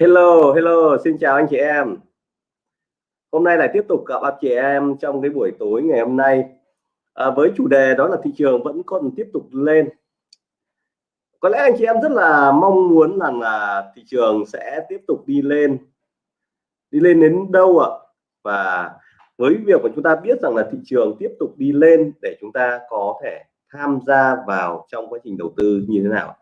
Hello, hello, xin chào anh chị em. Hôm nay lại tiếp tục gặp anh chị em trong cái buổi tối ngày hôm nay à, với chủ đề đó là thị trường vẫn còn tiếp tục lên. Có lẽ anh chị em rất là mong muốn rằng là thị trường sẽ tiếp tục đi lên, đi lên đến đâu ạ? Và với việc mà chúng ta biết rằng là thị trường tiếp tục đi lên để chúng ta có thể tham gia vào trong quá trình đầu tư như thế nào?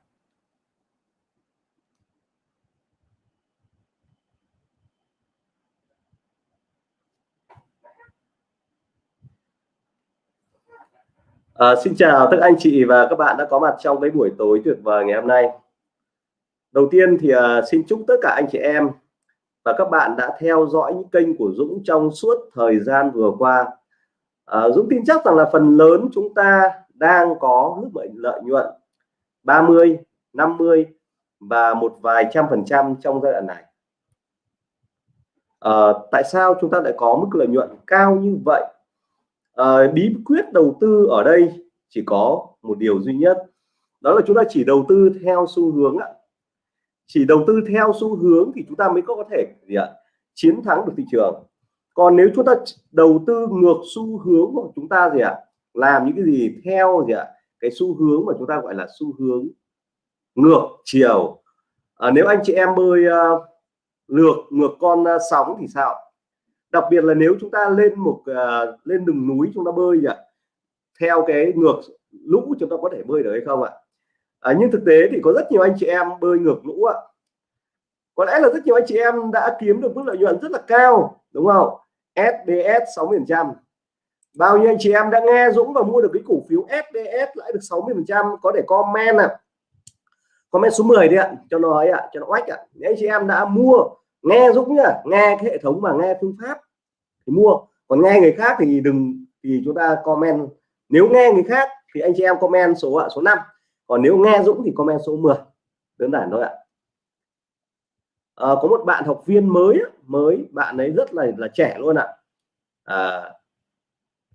À, xin chào tất anh chị và các bạn đã có mặt trong cái buổi tối tuyệt vời ngày hôm nay. Đầu tiên thì à, xin chúc tất cả anh chị em và các bạn đã theo dõi những kênh của Dũng trong suốt thời gian vừa qua. À, Dũng tin chắc rằng là phần lớn chúng ta đang có mức lợi nhuận 30, 50 và một vài trăm phần trăm trong giai đoạn này. À, tại sao chúng ta lại có mức lợi nhuận cao như vậy? À, bí quyết đầu tư ở đây chỉ có một điều duy nhất đó là chúng ta chỉ đầu tư theo xu hướng ạ. Chỉ đầu tư theo xu hướng thì chúng ta mới có thể gì ạ? Chiến thắng được thị trường. Còn nếu chúng ta đầu tư ngược xu hướng của chúng ta gì ạ? Làm những cái gì theo gì ạ? Cái xu hướng mà chúng ta gọi là xu hướng ngược chiều. À, nếu anh chị em bơi uh, lược ngược con uh, sóng thì sao? Đặc biệt là nếu chúng ta lên một uh, lên đường núi chúng ta bơi nhỉ? Theo cái ngược lũ chúng ta có thể bơi được hay không ạ? À, nhưng thực tế thì có rất nhiều anh chị em bơi ngược lũ ạ. Có lẽ là rất nhiều anh chị em đã kiếm được mức lợi nhuận rất là cao đúng không? SBS 60 phần trăm. Bao nhiêu anh chị em đã nghe Dũng và mua được cái cổ phiếu SBS lãi được 60 phần trăm có thể comment ạ. Comment số 10 đi ạ cho nó ấy ạ cho nó oách ạ. Nếu anh chị em đã mua nghe Dũng nhá nghe cái hệ thống và nghe phương pháp thì mua. Còn nghe người khác thì đừng thì chúng ta comment. Nếu nghe người khác thì anh chị em comment số ạ số 5 còn nếu nghe Dũng thì comment số 10 đơn giản thôi ạ. À, có một bạn học viên mới mới bạn ấy rất là là trẻ luôn ạ. À,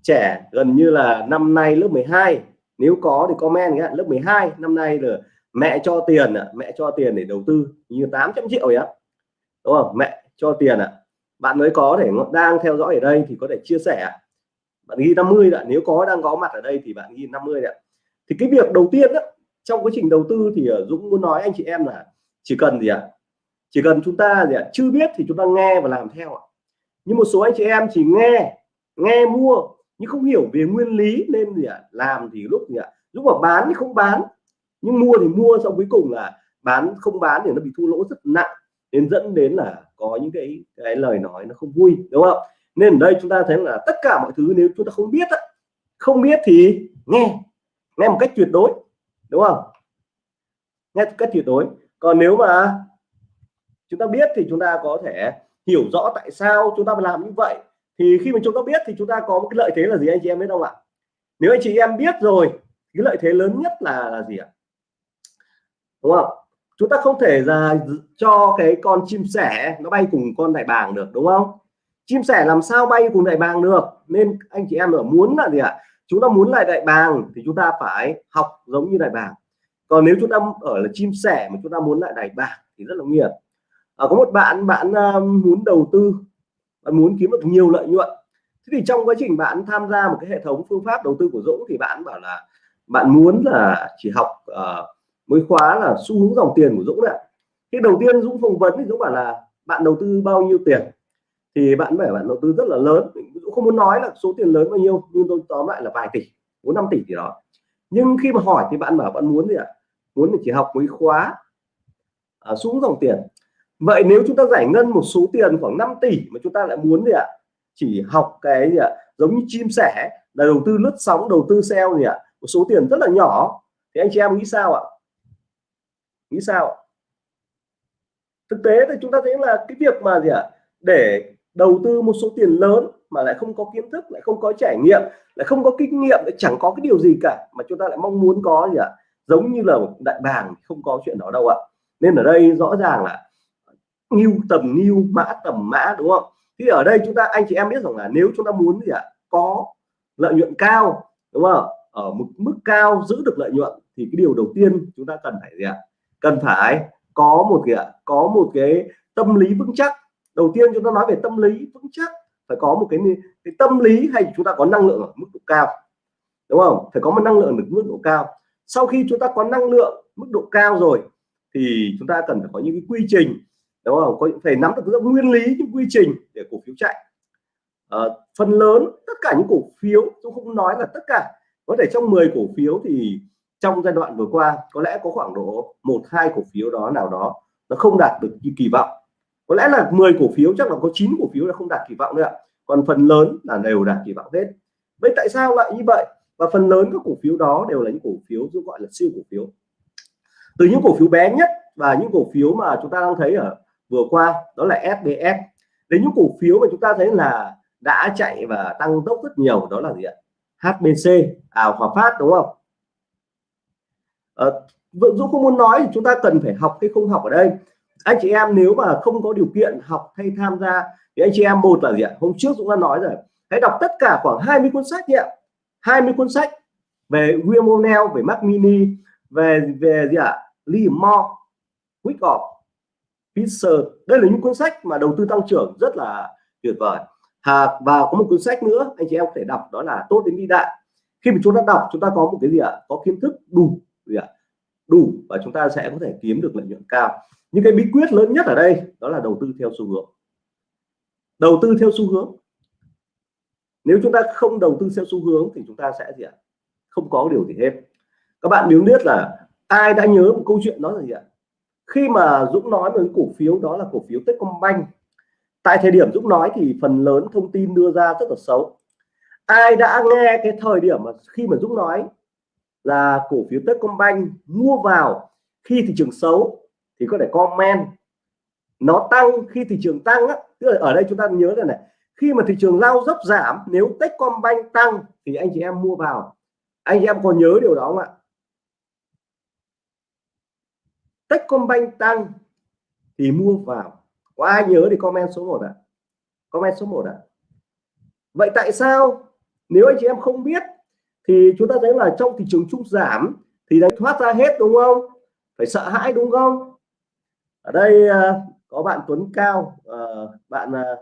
trẻ gần như là năm nay lớp 12 nếu có thì comment nhé, lớp 12 năm nay là mẹ cho tiền ạ mẹ cho tiền để đầu tư. Như 800 triệu vậy á đúng không? Mẹ cho tiền ạ. Bạn mới có thể đang theo dõi ở đây thì có thể chia sẻ bạn ghi 50 ạ nếu có đang có mặt ở đây thì bạn ghi 50 ạ. Thì cái việc đầu tiên đó, trong quá trình đầu tư thì ờ, Dũng muốn nói anh chị em là chỉ cần gì ạ? Chỉ cần chúng ta gì ạ chưa biết thì chúng ta nghe và làm theo ạ. Nhưng một số anh chị em chỉ nghe nghe mua nhưng không hiểu về nguyên lý nên gì ạ làm thì lúc gì ạ? Lúc mà bán thì không bán nhưng mua thì mua xong cuối cùng là bán không bán thì nó bị thua lỗ rất nặng nên dẫn đến là có những cái cái lời nói nó không vui, đúng không? Nên ở đây chúng ta thấy là tất cả mọi thứ nếu chúng ta không biết không biết thì nghe nghe một cách tuyệt đối, đúng không? Nghe một cách tuyệt đối. Còn nếu mà chúng ta biết thì chúng ta có thể hiểu rõ tại sao chúng ta làm như vậy. Thì khi mà chúng ta biết thì chúng ta có một cái lợi thế là gì, anh chị em biết không ạ? Nếu anh chị em biết rồi cái lợi thế lớn nhất là là gì ạ? Đúng không? Chúng ta không thể là cho cái con chim sẻ nó bay cùng con đại bàng được đúng không? Chim sẻ làm sao bay cùng đại bàng được? Nên anh chị em ở muốn là gì ạ? Chúng ta muốn lại đại bàng thì chúng ta phải học giống như đại bàng. Còn nếu chúng ta ở là chim sẻ mà chúng ta muốn lại đại bàng thì rất là nguy hiểm. À, có một bạn bạn à, muốn đầu tư bạn muốn kiếm được nhiều lợi nhuận. Thế thì trong quá trình bạn tham gia một cái hệ thống phương pháp đầu tư của Dũng thì bạn bảo là bạn muốn là chỉ học uh, mới khóa là xu hướng dòng tiền của Dũng đấy cái đầu tiên Dũng phỏng vấn thì Dũng bảo là bạn đầu tư bao nhiêu tiền? Thì bạn phải bạn đầu tư rất là lớn. Dũng không muốn nói là số tiền lớn bao nhiêu nhưng tôi tóm lại là vài tỷ bốn năm tỷ gì đó. Nhưng khi mà hỏi thì bạn bảo bạn muốn gì ạ? Muốn chỉ học mấy khóa à, xuống dòng tiền. Vậy nếu chúng ta giải ngân một số tiền khoảng 5 tỷ mà chúng ta lại muốn gì ạ? Chỉ học cái gì ạ? Giống như chim sẻ là đầu tư lướt sóng đầu tư sale gì ạ? Một số tiền rất là nhỏ. Thì anh chị em nghĩ sao ạ? Nghĩ sao? Thực tế thì chúng ta thấy là cái việc mà gì ạ? À, để đầu tư một số tiền lớn mà lại không có kiến thức lại không có trải nghiệm lại không có kinh nghiệm lại chẳng có cái điều gì cả mà chúng ta lại mong muốn có gì ạ? À? giống như là một đại bàng không có chuyện đó đâu ạ. Nên ở đây rõ ràng là nghiêu tầm nghiêu mã tầm mã đúng không? Thì ở đây chúng ta anh chị em biết rằng là nếu chúng ta muốn gì ạ? À? có lợi nhuận cao đúng không? Ở một mức cao giữ được lợi nhuận thì cái điều đầu tiên chúng ta cần phải gì ạ? Cần phải có một cái có một cái tâm lý vững chắc. Đầu tiên chúng ta nói về tâm lý vững chắc phải có một cái, cái tâm lý hay chúng ta có năng lượng ở mức độ cao đúng không? Phải có một năng lượng ở mức độ cao. Sau khi chúng ta có năng lượng mức độ cao rồi thì chúng ta cần phải có những cái quy trình đúng không? Có phải nắm được các nguyên lý những quy trình để cổ phiếu chạy. À, phần lớn tất cả những cổ phiếu tôi không nói là tất cả có thể trong 10 cổ phiếu thì trong giai đoạn vừa qua, có lẽ có khoảng độ một, hai cổ phiếu đó nào đó nó không đạt được như kỳ vọng. Có lẽ là 10 cổ phiếu, chắc là có 9 cổ phiếu là không đạt kỳ vọng nữa còn phần lớn là đều đạt kỳ vọng hết. Vậy tại sao lại như vậy? Và phần lớn các cổ phiếu đó đều là những cổ phiếu giúp gọi là siêu cổ phiếu. Từ những cổ phiếu bé nhất và những cổ phiếu mà chúng ta đang thấy ở vừa qua, đó là SBS đến những cổ phiếu mà chúng ta thấy là đã chạy và tăng tốc rất nhiều, đó là gì ạ? HBC à Hòa Phát, đúng không? À, Dũng không muốn nói thì chúng ta cần phải học hay không học ở đây. Anh chị em nếu mà không có điều kiện học hay tham gia thì anh chị em một là gì ạ? Hôm trước Dũng đã nói rồi. Hãy đọc tất cả khoảng 20 cuốn sách nhé 20 cuốn sách về William O'Neill về Mac Mini về về gì ạ? Lee Moore Wyckoff Fisher đây là những cuốn sách mà đầu tư tăng trưởng rất là tuyệt vời. À, và có một cuốn sách nữa anh chị em có thể đọc đó là tốt đến vĩ đại. Khi mà chúng ta đọc chúng ta có một cái gì ạ? Có kiến thức đủ đủ và chúng ta sẽ có thể kiếm được lợi nhuận cao. Những cái bí quyết lớn nhất ở đây đó là đầu tư theo xu hướng. Đầu tư theo xu hướng. Nếu chúng ta không đầu tư theo xu hướng thì chúng ta sẽ gì ạ? Không có điều gì hết. Các bạn nếu biết là ai đã nhớ một câu chuyện đó là gì ạ? Khi mà Dũng nói về cổ phiếu đó là cổ phiếu Techcombank. Tại thời điểm Dũng nói thì phần lớn thông tin đưa ra rất là xấu. Ai đã nghe cái thời điểm mà khi mà Dũng nói là cổ phiếu Techcombank mua vào khi thị trường xấu thì có thể comment. Nó tăng khi thị trường tăng á, tức là ở đây chúng ta nhớ là này khi mà thị trường lao dốc giảm nếu Techcombank tăng thì anh chị em mua vào. Anh chị em còn nhớ điều đó không ạ? Techcombank tăng thì mua vào. Có ai nhớ thì comment số 1 ạ? À? comment số 1 ạ. À? vậy tại sao? Nếu anh chị em không biết thì chúng ta thấy là trong thị trường chung giảm thì đánh thoát ra hết đúng không? Phải sợ hãi đúng không? Ở đây à, có bạn Tuấn Cao à, bạn à,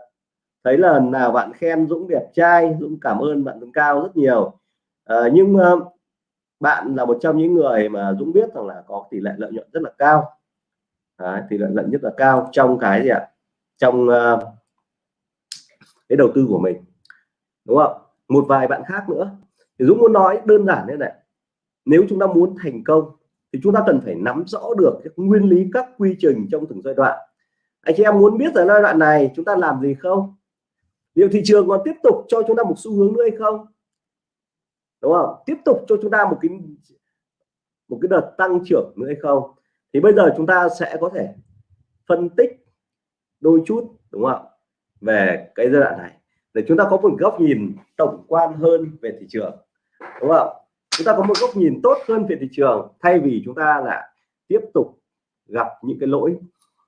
thấy là nào bạn khen Dũng đẹp trai Dũng cảm ơn bạn Tuấn Cao rất nhiều. Nhưng bạn là một trong những người mà Dũng biết rằng là có tỷ lệ lợi nhuận rất là cao. Đấy, tỷ lệ lợi nhất là cao trong cái gì ạ? Trong uh, cái đầu tư của mình. Đúng không? Một vài bạn khác nữa thì Dũng muốn nói đơn giản thế này. Nếu chúng ta muốn thành công, thì chúng ta cần phải nắm rõ được các nguyên lý các quy trình trong từng giai đoạn. Anh chị em muốn biết ở giai đoạn này chúng ta làm gì không? Liệu thị trường còn tiếp tục cho chúng ta một xu hướng nữa hay không? Đúng không? Tiếp tục cho chúng ta một cái một cái đợt tăng trưởng nữa hay không? Thì bây giờ chúng ta sẽ có thể phân tích, đôi chút, đúng không về cái giai đoạn này. Để chúng ta có một góc nhìn tổng quan hơn về thị trường đúng không? Chúng ta có một góc nhìn tốt hơn về thị trường thay vì chúng ta là tiếp tục gặp những cái lỗi.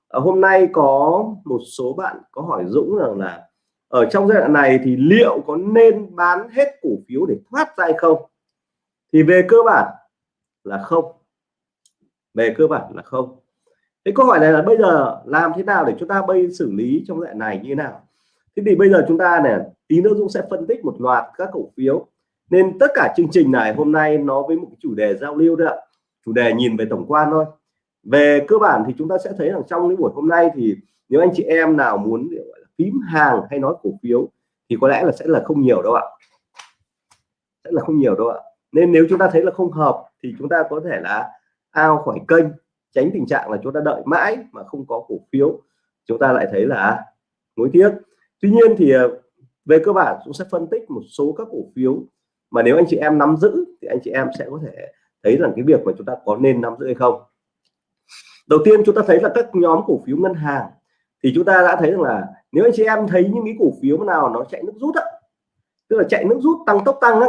À, hôm nay có một số bạn có hỏi Dũng rằng là ở trong giai đoạn này thì liệu có nên bán hết cổ phiếu để thoát ra hay không? Thì về cơ bản là không. Về cơ bản là không. Cái câu hỏi này là bây giờ làm thế nào để chúng ta bây xử lý trong giai đoạn này như thế nào? Thế thì bây giờ chúng ta này tí nữa Dũng sẽ phân tích một loạt các cổ phiếu nên tất cả chương trình này hôm nay nó với một chủ đề giao lưu đấy ạ. Chủ đề nhìn về tổng quan thôi. Về cơ bản thì chúng ta sẽ thấy rằng trong cái buổi hôm nay thì nếu anh chị em nào muốn, gọi là, phím hàng hay nói cổ phiếu thì có lẽ là sẽ là không nhiều đâu ạ. Sẽ là không nhiều đâu ạ. Nên nếu chúng ta thấy là không hợp thì chúng ta có thể là ao khỏi kênh, tránh tình trạng là chúng ta đợi mãi mà không có cổ phiếu. Chúng ta lại thấy là à, nối tiếc. Tuy nhiên thì à, về cơ bản chúng sẽ phân tích một số các cổ phiếu mà nếu anh chị em nắm giữ thì anh chị em sẽ có thể thấy rằng cái việc mà chúng ta có nên nắm giữ hay không. Đầu tiên chúng ta thấy là các nhóm cổ phiếu ngân hàng thì chúng ta đã thấy rằng là nếu anh chị em thấy những cái cổ phiếu nào nó chạy nước rút á tức là chạy nước rút tăng tốc tăng á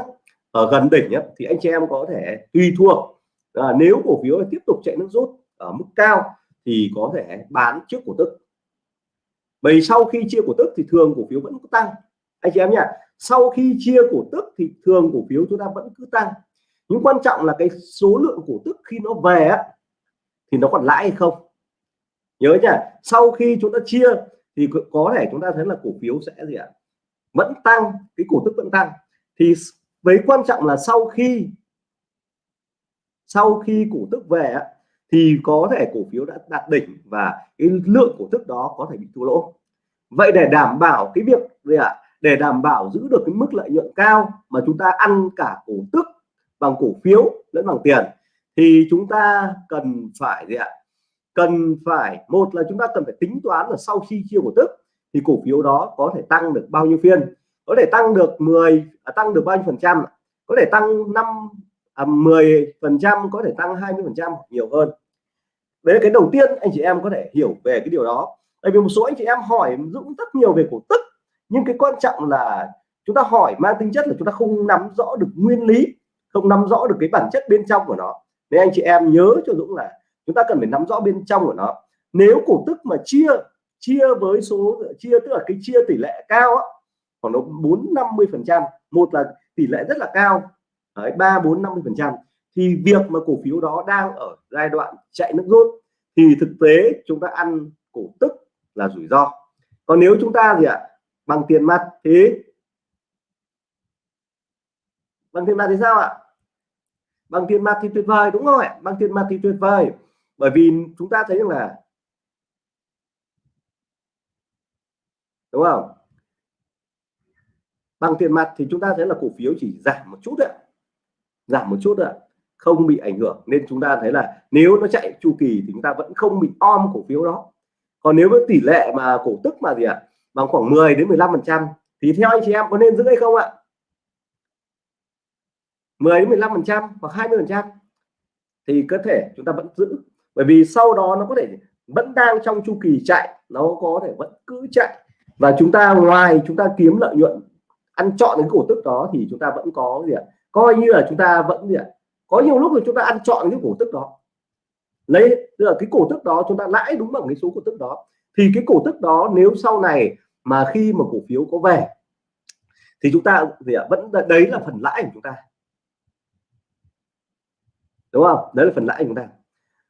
ở gần đỉnh á, thì anh chị em có thể tùy thuộc. À, nếu cổ phiếu tiếp tục chạy nước rút ở mức cao thì có thể bán trước cổ tức. Bởi sau khi chia cổ tức thì thường cổ phiếu vẫn có tăng. Anh chị em nhỉ sau khi chia cổ tức thì thường cổ phiếu chúng ta vẫn cứ tăng. Nhưng quan trọng là cái số lượng cổ tức khi nó về á, thì nó còn lãi hay không? Nhớ nha sau khi chúng ta chia thì có thể chúng ta thấy là cổ phiếu sẽ gì ạ? Vẫn tăng cái cổ tức vẫn tăng. Thì với quan trọng là sau khi sau khi cổ tức về thì có thể cổ phiếu đã đạt đỉnh và cái lượng cổ tức đó có thể bị thua lỗ. Vậy để đảm bảo cái việc gì ạ? Để đảm bảo giữ được cái mức lợi nhuận cao mà chúng ta ăn cả cổ tức bằng cổ phiếu lẫn bằng tiền thì chúng ta cần phải gì ạ? Cần phải một là chúng ta cần phải tính toán là sau khi chia cổ tức thì cổ phiếu đó có thể tăng được bao nhiêu phiên? Có thể tăng được 10 à, tăng được bao nhiêu phần trăm có thể tăng 5 à, 10 phần trăm có thể tăng 20 phần trăm nhiều hơn. Đấy là cái đầu tiên anh chị em có thể hiểu về cái điều đó. Tại vì một số anh chị em hỏi Dũng rất nhiều về cổ tức nhưng cái quan trọng là chúng ta hỏi mang tính chất là chúng ta không nắm rõ được nguyên lý không nắm rõ được cái bản chất bên trong của nó. Nên anh chị em nhớ cho Dũng là chúng ta cần phải nắm rõ bên trong của nó. Nếu cổ tức mà chia chia với số chia tức là cái chia tỷ lệ cao á, khoảng nó bốn năm mươi phần trăm một là tỷ lệ rất là cao ba bốn năm mươi phần trăm thì việc mà cổ phiếu đó đang ở giai đoạn chạy nước rút thì thực tế chúng ta ăn cổ tức là rủi ro. Còn nếu chúng ta gì ạ bằng tiền mặt thì? Bằng tiền mặt thì sao ạ? Bằng tiền mặt thì tuyệt vời đúng không ạ? Bằng tiền mặt thì tuyệt vời. Bởi vì chúng ta thấy rằng là đúng không? Bằng tiền mặt thì chúng ta thấy là cổ phiếu chỉ giảm một chút ạ. Giảm một chút ạ. Không bị ảnh hưởng. Nên chúng ta thấy là nếu nó chạy chu kỳ thì chúng ta vẫn không bị om cổ phiếu đó. Còn nếu với tỷ lệ mà cổ tức mà gì ạ? à, bằng khoảng 10 đến 15 phần trăm. Thì theo anh chị em có nên giữ hay không ạ? 10 đến 15 phần trăm hoặc 20 phần trăm. Thì có thể chúng ta vẫn giữ. Bởi vì sau đó nó có thể vẫn đang trong chu kỳ chạy. Nó có thể vẫn cứ chạy. Và chúng ta ngoài chúng ta kiếm lợi nhuận, ăn chọn những cổ tức đó thì chúng ta vẫn có gì ạ? Coi như là chúng ta vẫn gì ạ? Có nhiều lúc thì chúng ta ăn chọn những cổ tức đó. Lấy, tức là cái cổ tức đó chúng ta lãi đúng bằng cái số cổ tức đó thì cái cổ tức đó nếu sau này mà khi mà cổ phiếu có về, thì chúng ta thì vẫn đấy là phần lãi của chúng ta. Đúng không? Đấy là phần lãi của chúng ta.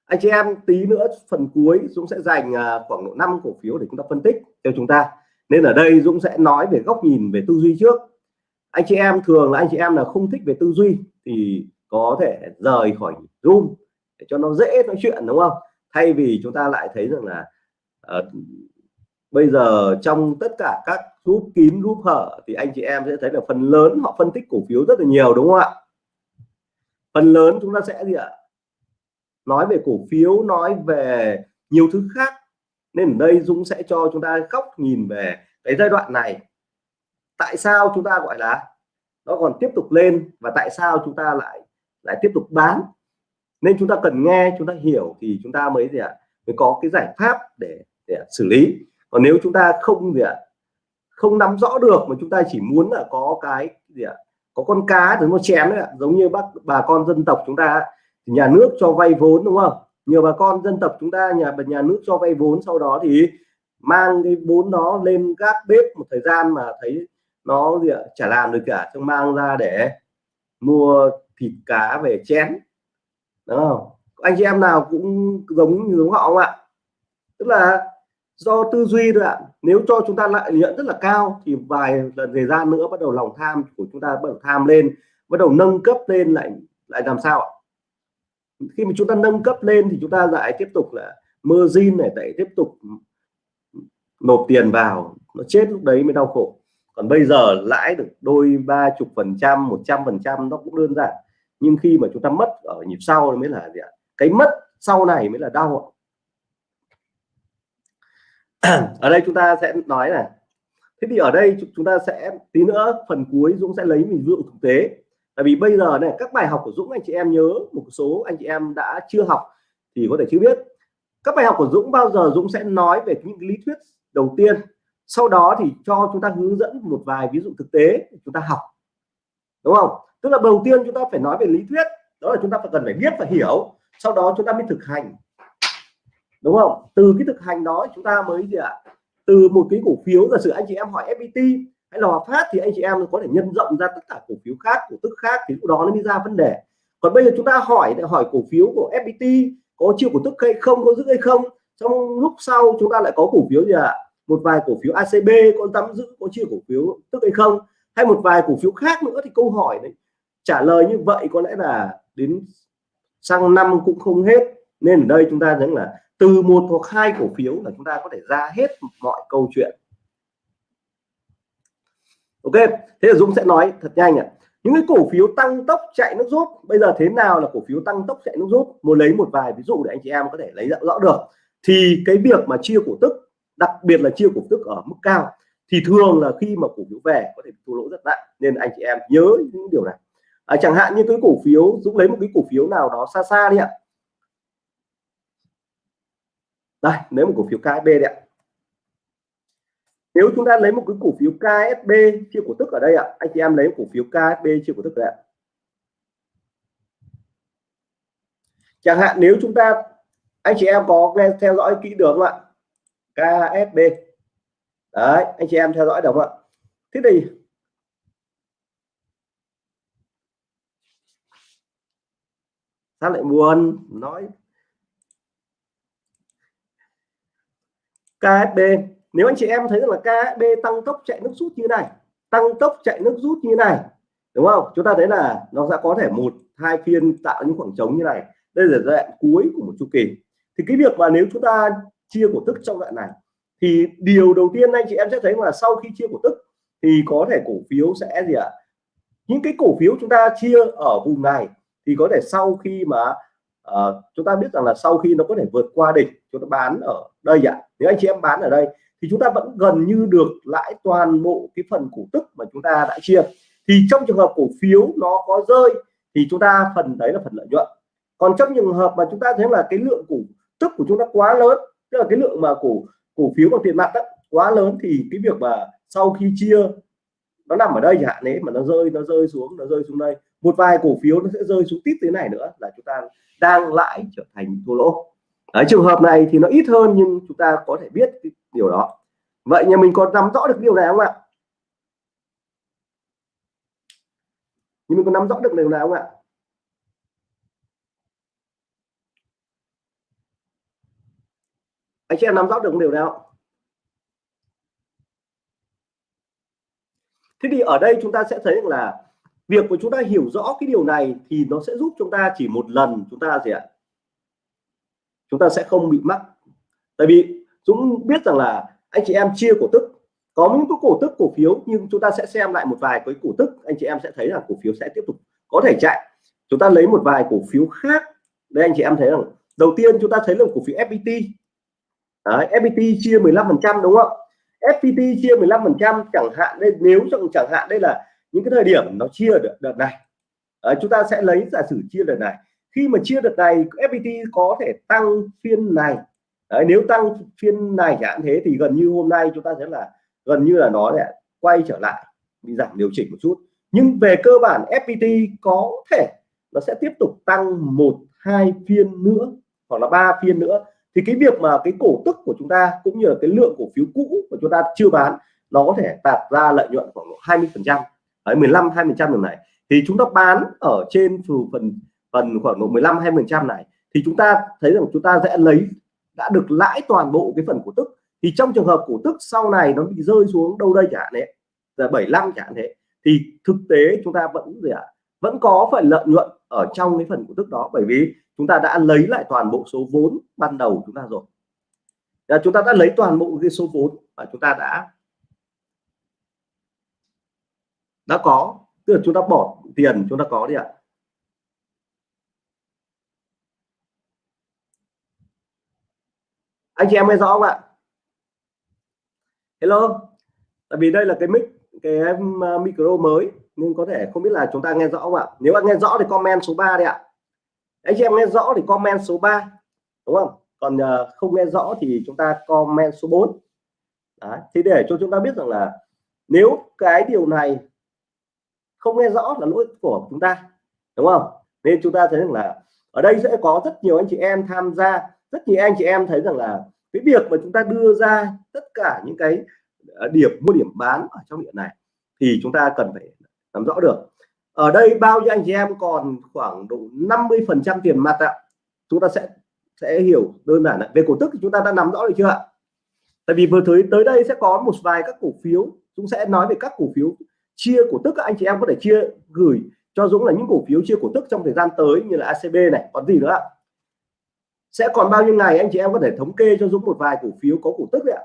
Anh chị em tí nữa phần cuối Dũng sẽ dành à, khoảng độ 5 cổ phiếu để chúng ta phân tích cho chúng ta. Nên ở đây Dũng sẽ nói về góc nhìn về tư duy trước. Anh chị em thường là anh chị em là không thích về tư duy thì có thể rời khỏi zoom để cho nó dễ nói chuyện, đúng không? Thay vì chúng ta lại thấy rằng là à, bây giờ trong tất cả các group kín group hở thì anh chị em sẽ thấy là phần lớn họ phân tích cổ phiếu rất là nhiều đúng không ạ? Phần lớn chúng ta sẽ gì ạ? Nói về cổ phiếu nói về nhiều thứ khác. Nên ở đây Dũng sẽ cho chúng ta góc nhìn về cái giai đoạn này. Tại sao chúng ta gọi là nó còn tiếp tục lên và tại sao chúng ta lại lại tiếp tục bán? Nên chúng ta cần nghe chúng ta hiểu thì chúng ta mới gì ạ? Mới có cái giải pháp để, để xử lý. Còn nếu chúng ta không gì ạ, không nắm rõ được mà chúng ta chỉ muốn là có cái gì ạ, có con cá thì nó chém đấy ạ, giống như bác, bà con dân tộc chúng ta thì nhà nước cho vay vốn, đúng không? Nhiều bà con dân tộc chúng ta, nhà nhà nước cho vay vốn, sau đó thì mang cái vốn đó lên gác bếp một thời gian mà thấy nó gì ạ, chả làm được cả, xong mang ra để mua thịt cá về chén. Đúng không anh chị em nào cũng giống như giống họ không ạ? Tức là do tư duy thôi ạ. Nếu cho chúng ta lại nhận rất là cao thì vài lần thời gian nữa bắt đầu lòng tham của chúng ta bắt đầu tham lên, bắt đầu nâng cấp lên lại lại làm sao ạ? Khi mà chúng ta nâng cấp lên thì chúng ta lại tiếp tục là margin này, lại tiếp tục nộp tiền vào, nó chết lúc đấy mới đau khổ. Còn bây giờ lãi được đôi ba chục phần trăm, một trăm phần trăm nó cũng đơn giản. Nhưng khi mà chúng ta mất ở nhịp sau mới là gì ạ? Cái mất sau này mới là đau ở đây chúng ta sẽ nói này. Thế thì ở đây chúng ta sẽ, tí nữa phần cuối Dũng sẽ lấy mình dụ thực tế. Tại vì bây giờ này, các bài học của Dũng, anh chị em nhớ, một số anh chị em đã chưa học thì có thể chưa biết. Các bài học của Dũng bao giờ Dũng sẽ nói về những lý thuyết đầu tiên? Sau đó thì cho chúng ta hướng dẫn một vài ví dụ thực tế để chúng ta học. Đúng không? Tức là đầu tiên chúng ta phải nói về lý thuyết, đó là chúng ta phải cần phải biết và hiểu. Sau đó chúng ta mới thực hành đúng không? Từ cái thực hành đó chúng ta mới gì ạ? Từ một cái cổ phiếu, giả sử anh chị em hỏi FPT hay là Hòa Phát thì anh chị em có thể nhân rộng ra tất cả cổ phiếu khác, cổ tức khác thì lúc đó nó mới ra vấn đề. Còn bây giờ chúng ta hỏi hỏi cổ phiếu của FPT có chiêu cổ tức hay không, có giữ hay không? Trong lúc sau chúng ta lại có cổ phiếu gì ạ? Một vài cổ phiếu ACB có nắm giữ, có chia cổ phiếu tức hay không? Hay một vài cổ phiếu khác nữa thì câu hỏi đấy, trả lời như vậy có lẽ là đến sang năm cũng không hết. Nên ở đây chúng ta thấy là từ một hoặc hai cổ phiếu là chúng ta có thể ra hết mọi câu chuyện. Ok thế là Dũng sẽ nói thật nhanh ạ. Những cái cổ phiếu tăng tốc chạy nước rút bây giờ thế nào là cổ phiếu tăng tốc chạy nước rút? Muốn lấy một vài ví dụ để anh chị em có thể lấy rõ được. Thì cái việc mà chia cổ tức đặc biệt là chia cổ tức ở mức cao thì thường là khi mà cổ phiếu về có thể thua lỗ rất nặng nên anh chị em nhớ những điều này. À, chẳng hạn như cái cổ phiếu Dũng lấy một cái cổ phiếu nào đó xa xa đi ạ đây nếu một cổ phiếu KSB đấy ạ. Nếu chúng ta lấy một cái cổ phiếu KSB chia cổ tức ở đây ạ, anh chị em lấy cổ phiếu KSB chia cổ tức đây ạ. Chẳng hạn nếu chúng ta, anh chị em có nghe, theo dõi kỹ được không ạ? KSB đấy, anh chị em theo dõi được không ạ? Thế thì sao lại buồn? Nói KSB nếu anh chị em thấy rằng là KSB tăng tốc chạy nước rút như này, tăng tốc chạy nước rút như này, đúng không? Chúng ta thấy là nó sẽ có thể một, hai phiên tạo những khoảng trống như này. Đây là giai đoạn cuối của một chu kỳ. Thì cái việc mà nếu chúng ta chia cổ tức trong đoạn này, thì điều đầu tiên anh chị em sẽ thấy là sau khi chia cổ tức, thì có thể cổ phiếu sẽ gì ạ? Những cái cổ phiếu chúng ta chia ở vùng này, thì có thể sau khi mà à, chúng ta biết rằng là sau khi nó có thể vượt qua đỉnh chúng ta bán ở đây ạ. Nếu anh chị em bán ở đây thì chúng ta vẫn gần như được lãi toàn bộ cái phần cổ tức mà chúng ta đã chia. Thì trong trường hợp cổ phiếu nó có rơi thì chúng ta phần đấy là phần lợi nhuận. Còn trong trường hợp mà chúng ta thấy là cái lượng cổ tức của chúng ta quá lớn tức là cái lượng mà cổ cổ phiếu bằng tiền mặt đó, quá lớn thì cái việc mà sau khi chia nó nằm ở đây chẳng hạn đấy mà nó rơi nó rơi xuống nó rơi xuống đây một vài cổ phiếu nó sẽ rơi xuống tít thế này nữa là chúng ta đang lãi trở thành thua lỗ. Ở trường hợp này thì nó ít hơn nhưng chúng ta có thể biết cái điều đó. Vậy nhà mình có nắm rõ được điều này không ạ? Nhưng mình có nắm rõ được điều này không ạ? Anh chị em nắm rõ được điều nào thế thì ở đây chúng ta sẽ thấy là việc của chúng ta hiểu rõ cái điều này thì nó sẽ giúp chúng ta chỉ một lần chúng ta gì ạ? Chúng ta sẽ không bị mắc. Tại vì Dũng biết rằng là anh chị em chia cổ tức. Có những cái cổ tức cổ phiếu nhưng chúng ta sẽ xem lại một vài cái cổ tức. Anh chị em sẽ thấy là cổ phiếu sẽ tiếp tục có thể chạy. Chúng ta lấy một vài cổ phiếu khác. Đây anh chị em thấy rằng đầu tiên chúng ta thấy là cổ phiếu FPT Đấy, FPT chia 15 phần trăm đúng không? FPT chia 15 phần trăm chẳng hạn đây nếu chẳng hạn đây là những cái thời điểm nó chia được đợt này. À, chúng ta sẽ lấy giả sử chia đợt này. Khi mà chia đợt này FPT có thể tăng phiên này. Đấy, nếu tăng phiên này chẳng thế thì gần như hôm nay chúng ta sẽ là gần như là nó sẽ quay trở lại bị giảm điều chỉnh một chút. Nhưng về cơ bản FPT có thể nó sẽ tiếp tục tăng một hai phiên nữa hoặc là ba phiên nữa. Thì cái việc mà cái cổ tức của chúng ta cũng như là cái lượng cổ phiếu cũ của chúng ta chưa bán nó có thể đạt ra lợi nhuận khoảng 20 phần trăm. 15 20% lần này. Thì chúng ta bán ở trên phần phần khoảng độ 15 20 phần này. Thì chúng ta thấy rằng chúng ta sẽ lấy, đã được lãi toàn bộ cái phần cổ tức. Thì trong trường hợp cổ tức sau này nó bị rơi xuống đâu đây chẳng hạn đấy là 75 chẳng hạn thế thì thực tế chúng ta vẫn gì ạ? À? vẫn có phần lợi nhuận ở trong cái phần cổ tức đó. Bởi vì chúng ta đã lấy lại toàn bộ số vốn ban đầu chúng ta rồi. Là chúng ta đã lấy toàn bộ cái số vốn và chúng ta đã đã có, tức là chúng ta bỏ tiền, chúng ta có đi ạ. Anh chị em nghe rõ không ạ? Hello? Tại vì đây là cái mic, cái um, micro mới, nên có thể không biết là chúng ta nghe rõ không ạ? Nếu bạn nghe rõ thì comment số 3 đi ạ. Anh chị em nghe rõ thì comment số 3 đúng không? Còn ờ, không nghe rõ thì chúng ta comment số 4 Đấy. thì để cho chúng ta biết rằng là nếu cái điều này không nghe rõ là lỗi của chúng ta, đúng không? Nên chúng ta thấy rằng là ở đây sẽ có rất nhiều anh chị em tham gia, rất nhiều anh chị em thấy rằng là cái việc mà chúng ta đưa ra tất cả những cái ờ, điểm mua điểm bán ở trong điện này thì chúng ta cần phải nắm rõ được. Ở đây bao nhiêu anh chị em còn khoảng độ 50 phần trăm tiền mặt ạ? Chúng ta sẽ sẽ hiểu đơn giản là về cổ tức thì chúng ta đã nắm rõ được chưa ạ? Tại vì vừa tới tới đây sẽ có một vài các cổ phiếu, chúng sẽ nói về các cổ phiếu chia cổ tức, các anh chị em có thể chia, gửi cho Dũng là những cổ phiếu chia cổ tức trong thời gian tới như là ACB này, còn gì nữa ạ? Sẽ còn bao nhiêu ngày anh chị em có thể thống kê cho Dũng một vài cổ phiếu có cổ tức đấy ạ?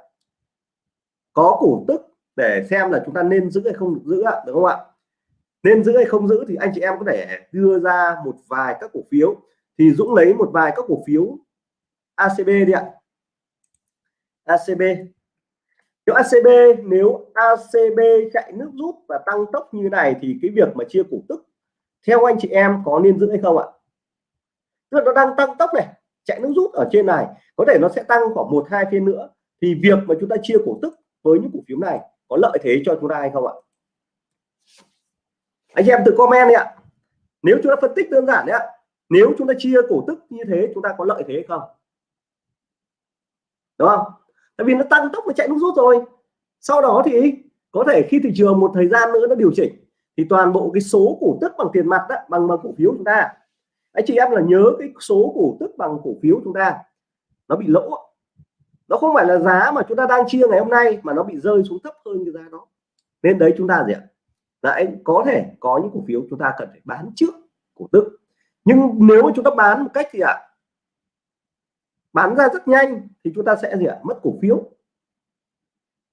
Có cổ tức để xem là chúng ta nên giữ hay không giữ ạ đúng không ạ? Nên giữ hay không giữ thì anh chị em có thể đưa ra một vài các cổ phiếu. Thì Dũng lấy một vài các cổ phiếu ACB đi ạ. ACB nếu ACB nếu ACB chạy nước rút và tăng tốc như này thì cái việc mà chia cổ tức theo anh chị em có nên giữ hay không ạ? Tức là nó đang tăng tốc này, chạy nước rút ở trên này, có thể nó sẽ tăng khoảng một, hai phiên nữa. Thì việc mà chúng ta chia cổ tức với những cổ phiếu này có lợi thế cho chúng ta hay không ạ? Anh em tự comment đi ạ. Nếu chúng ta phân tích đơn giản đấy ạ, nếu chúng ta chia cổ tức như thế, chúng ta có lợi thế hay không? Đúng không? Tại vì nó tăng tốc và chạy nước rút rồi. Sau đó thì có thể khi thị trường một thời gian nữa nó điều chỉnh thì toàn bộ cái số cổ tức bằng tiền mặt đó, bằng bằng cổ phiếu chúng ta. Anh chị em là nhớ cái số cổ tức bằng cổ phiếu chúng ta nó bị lỗ. Nó không phải là giá mà chúng ta đang chia ngày hôm nay mà nó bị rơi xuống thấp hơn cái giá đó. Nên đấy chúng ta gì ạ? Lại có thể có những cổ phiếu chúng ta cần phải bán trước cổ tức. Nhưng nếu chúng ta bán một cách thì ạ bán ra rất nhanh thì chúng ta sẽ gì ạ? Mất cổ phiếu.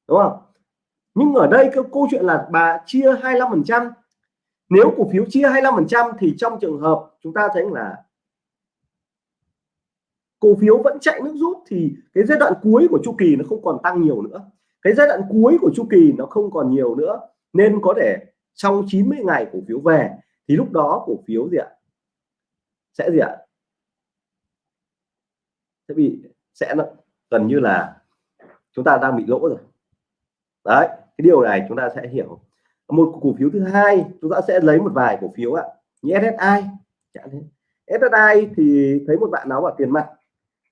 Đúng không? Nhưng ở đây cái câu chuyện là bà chia 25 phần trăm. Nếu cổ phiếu chia 25 phần trăm thì trong trường hợp chúng ta thấy là cổ phiếu vẫn chạy nước rút thì cái giai đoạn cuối của chu kỳ nó không còn tăng nhiều nữa. Cái giai đoạn cuối của chu kỳ nó không còn nhiều nữa, nên có thể trong 90 ngày cổ phiếu về thì lúc đó cổ phiếu gì ạ? Sẽ gì ạ? Sẽ bị sẽ gần như là chúng ta đang bị lỗ rồi. Đấy, cái điều này chúng ta sẽ hiểu. Một cổ phiếu thứ hai, chúng ta sẽ lấy một vài cổ phiếu ạ. Như SSI SSI thì thấy một bạn nói bảo tiền mặt.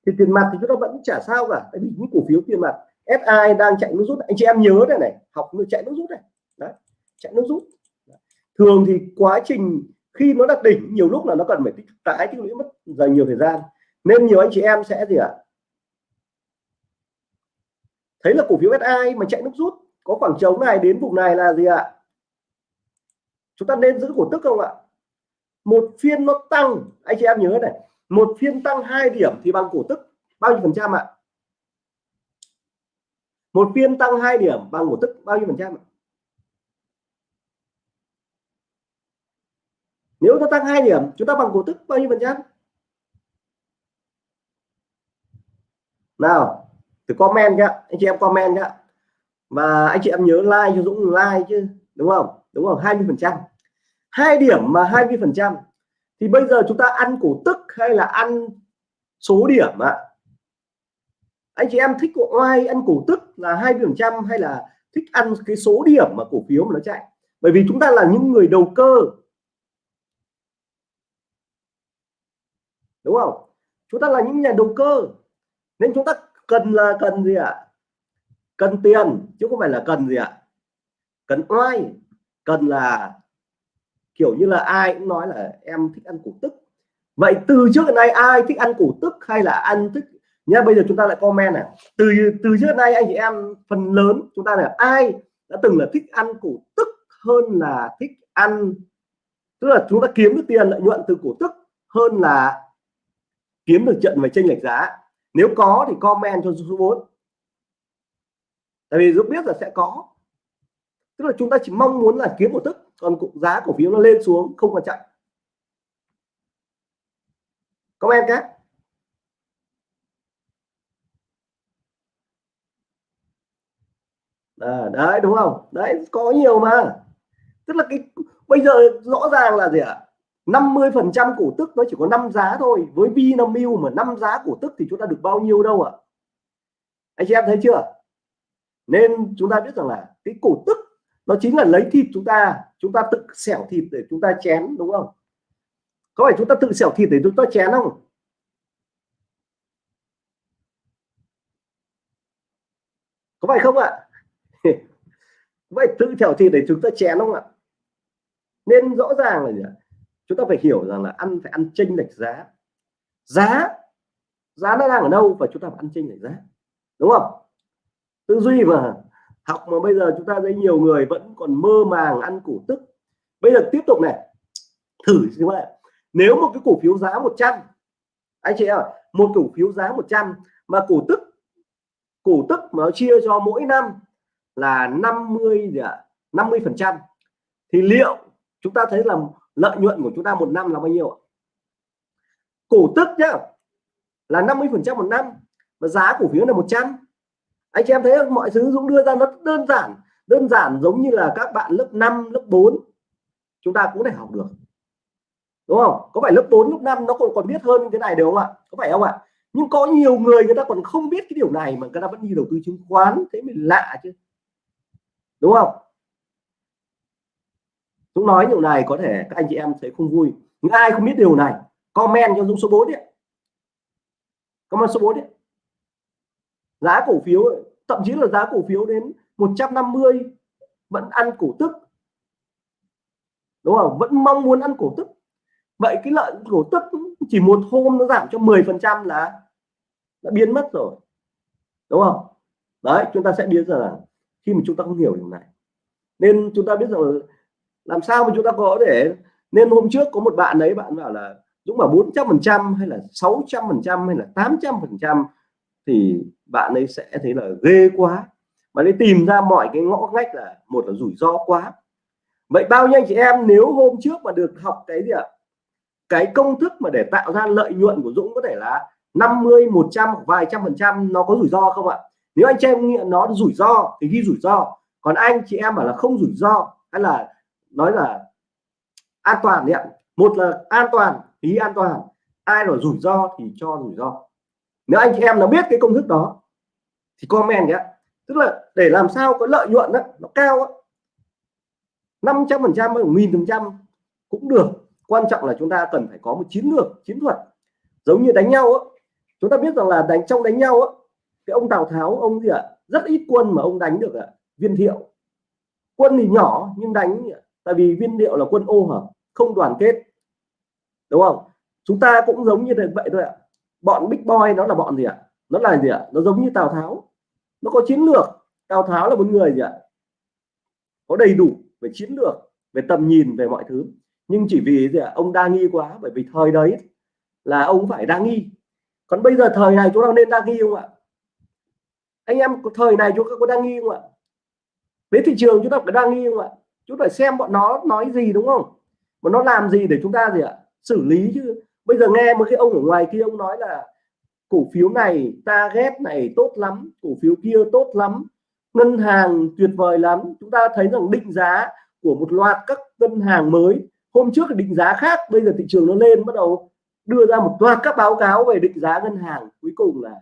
Thì tiền mặt thì chúng ta vẫn chả sao cả, tại vì những cổ phiếu tiền mặt SI đang chạy nước rút. Anh chị em nhớ đây này, học nó chạy nước rút này. Đấy, chạy nước rút. Thường thì quá trình khi nó đạt đỉnh, nhiều lúc là nó cần phải tích tái tích lũy mất dành nhiều thời gian nên nhiều anh chị em sẽ gì ạ? Thấy là cổ phiếu SI mà chạy nước rút, có khoảng trống này, đến vùng này là gì ạ? Chúng ta nên giữ cổ tức không ạ? Một phiên nó tăng, anh chị em nhớ này, một phiên tăng 2 điểm thì bằng cổ tức bao nhiêu phần trăm ạ? Một phiên tăng 2 điểm bằng cổ tức bao nhiêu phần trăm ạ? Nếu nó tăng 2 điểm, chúng ta bằng cổ tức bao nhiêu phần trăm? Nào thì comment nhá. Anh chị em comment nhá. Và anh chị em nhớ like cho Dũng like chứ, đúng không? Đúng không? 20 phần trăm. Hai điểm mà 20 phần trăm. Thì bây giờ chúng ta ăn cổ tức hay là ăn số điểm ạ? Anh chị em thích của oai ăn cổ tức là hai phần trăm hay là thích ăn cái số điểm mà cổ phiếu mà nó chạy? Bởi vì chúng ta là những người đầu cơ. Đúng không? Chúng ta là những nhà đầu cơ nên chúng ta cần là cần gì ạ? Cần tiền, chứ không phải là cần gì ạ? Cần oai, cần là kiểu như là ai cũng nói là em thích ăn củ tức. Vậy từ trước đến nay ai thích ăn củ tức hay là ăn thích? Nhá, bây giờ chúng ta lại comment này. Từ từ trước đến nay anh chị em phần lớn chúng ta là ai đã từng là thích ăn củ tức hơn là thích ăn? Tức là chúng ta kiếm được tiền lợi nhuận từ cổ tức hơn là kiếm được trận về tranh lệch giá nếu có thì comment cho số 4 tại vì Dũng biết là sẽ có. Tức là chúng ta chỉ mong muốn là kiếm một tức còn giá cổ phiếu nó lên xuống không quan trọng. Comment các à, ờ, đấy đúng không? Đấy có nhiều mà. Tức là cái bây giờ rõ ràng là gì ạ? à? 50 phần trăm cổ tức nó chỉ có 5 giá thôi. Với Vinamilk mà 5 giá cổ tức thì chúng ta được bao nhiêu đâu ạ? À? anh chị em thấy chưa? Nên chúng ta biết rằng là cái cổ tức nó chính là lấy thịt chúng ta. Chúng ta tự xẻo thịt để chúng ta chén, đúng không? Có phải chúng ta tự xẻo thịt để chúng ta chén không? Có phải không ạ? Vậy tự xẻo thịt để chúng ta chén không ạ? Nên rõ ràng là gì? Chúng ta phải hiểu rằng là ăn phải ăn chênh lệch giá. Giá giá nó đang ở đâu và chúng ta phải ăn chênh lệch giá. Đúng không? Tư duy mà học mà bây giờ chúng ta thấy nhiều người vẫn còn mơ màng ăn cổ tức. Bây giờ tiếp tục này. Thử xem vậy nếu một cái cổ phiếu giá 100 anh chị ạ, một cổ phiếu giá 100 mà cổ tức cổ tức mà nó chia cho mỗi năm là 50 gì ạ? 50 phần trăm, thì liệu chúng ta thấy là lợi nhuận của chúng ta một năm là bao nhiêu ạ? Cổ tức nhá, là 50 phần trăm một năm và giá cổ phiếu là 100 anh chị em thấy không? mọi thứ Dũng đưa ra nó đơn giản đơn giản giống như là các bạn lớp 5 lớp 4 chúng ta cũng thể học được. Đúng không? Có phải lớp 4 lớp 5 nó còn còn biết hơn cái thế này đúng không ạ? Có phải không ạ? Nhưng có nhiều người người ta còn không biết cái điều này mà người ta vẫn đi đầu tư chứng khoán, thế mình lạ chứ. Đúng không? Dũng nói điều này có thể các anh chị em thấy không vui. Nhưng ai không biết điều này? Comment cho Dũng số 4 đi comment số 4 đi giá cổ phiếu thậm chí là giá cổ phiếu đến 150 vẫn ăn cổ tức. Đúng không? Vẫn mong muốn ăn cổ tức. Vậy cái lợi cổ tức chỉ một hôm nó giảm cho 10 phần trăm là, đã biến mất rồi. Đúng không? Đấy, chúng ta sẽ biết rằng là khi mà chúng ta không hiểu điều này, nên chúng ta biết rằng làm sao mà chúng ta có để nên hôm trước có một bạn đấy bạn bảo là Dũng bảo 400 phần trăm hay là 600 phần trăm hay là 800 phần trăm thì bạn ấy sẽ thấy là ghê quá. Bạn ấy tìm ra mọi cái ngõ ngách là một là rủi ro quá. Vậy bao nhiêu anh chị em nếu hôm trước mà được học cái gì ạ? Cái công thức mà để tạo ra lợi nhuận của Dũng có thể là 50 100 vài trăm phần trăm nó có rủi ro không ạ? Nếu anh chị em nghĩ nó rủi ro thì ghi rủi ro. Còn anh chị em bảo là không rủi ro hay là nói là an toàn đấy ạ. Một là an toàn ý an toàn. Ai là rủi ro thì cho rủi ro. Nếu anh chị em nó biết cái công thức đó thì comment nhé. Tức là để làm sao có lợi nhuận đó, nó cao 500 phần trăm nghìn phần trăm cũng được. Quan trọng là chúng ta cần phải có một chiến lược chiến thuật. Giống như đánh nhau á. Chúng ta biết rằng là đánh trong đánh nhau á cái ông Tào Tháo ông gì ạ? Rất ít quân mà ông đánh được ạ. Viên thiệu. Quân thì nhỏ nhưng đánh tại vì viên thiệu là quân ô hả? Không đoàn kết. Đúng không? Chúng ta cũng giống như vậy thôi ạ. Bọn big boy nó là bọn gì ạ? Nó là gì ạ? Nó giống như Tào Tháo. Nó có chiến lược. Tào Tháo là một người gì ạ? Có đầy đủ về chiến lược, về tầm nhìn, về mọi thứ. Nhưng chỉ vì gì ạ? Ông đa nghi quá, bởi vì thời đấy là ông phải đa nghi. Còn bây giờ thời này chúng ta nên đa nghi không ạ? Anh em, thời này chúng ta có đa nghi không ạ? Với thị trường chúng ta phải đa nghi không ạ? Chúng phải xem bọn nó nói gì, đúng không? Mà nó làm gì để chúng ta gì ạ? Xử lý chứ. Bây giờ nghe một cái ông ở ngoài kia ông nói là cổ phiếu này ta ghét này tốt lắm, cổ phiếu kia tốt lắm, ngân hàng tuyệt vời lắm. Chúng ta thấy rằng định giá của một loạt các ngân hàng mới, hôm trước định giá khác, bây giờ thị trường nó lên, bắt đầu đưa ra một loạt các báo cáo về định giá ngân hàng. Cuối cùng là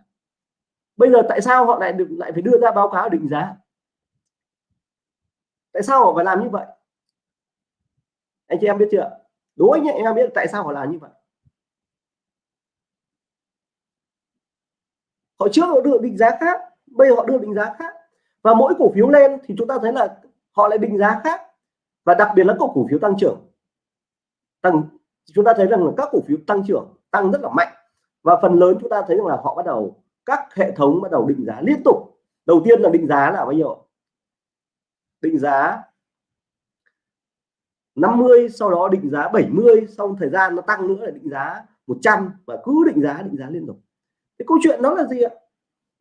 bây giờ tại sao họ lại được lại phải đưa ra báo cáo định giá? Tại sao họ phải làm như vậy? Anh chị em biết chưa? Đối với anh em biết tại sao họ làm như vậy. Họ trước họ đưa định giá khác, bây giờ họ đưa định giá khác. Và mỗi cổ phiếu lên thì chúng ta thấy là họ lại định giá khác. Và đặc biệt là các cổ phiếu tăng trưởng. Tăng, chúng ta thấy rằng là các cổ phiếu tăng trưởng, tăng rất là mạnh. Và phần lớn chúng ta thấy rằng là họ bắt đầu, các hệ thống bắt đầu định giá liên tục. Đầu tiên là định giá là bao nhiêu? Định giá 50 sau đó định giá 70 sau thời gian nó tăng nữa là định giá 100 và cứ định giá định giá liên tục. Cái câu chuyện đó là gì ạ?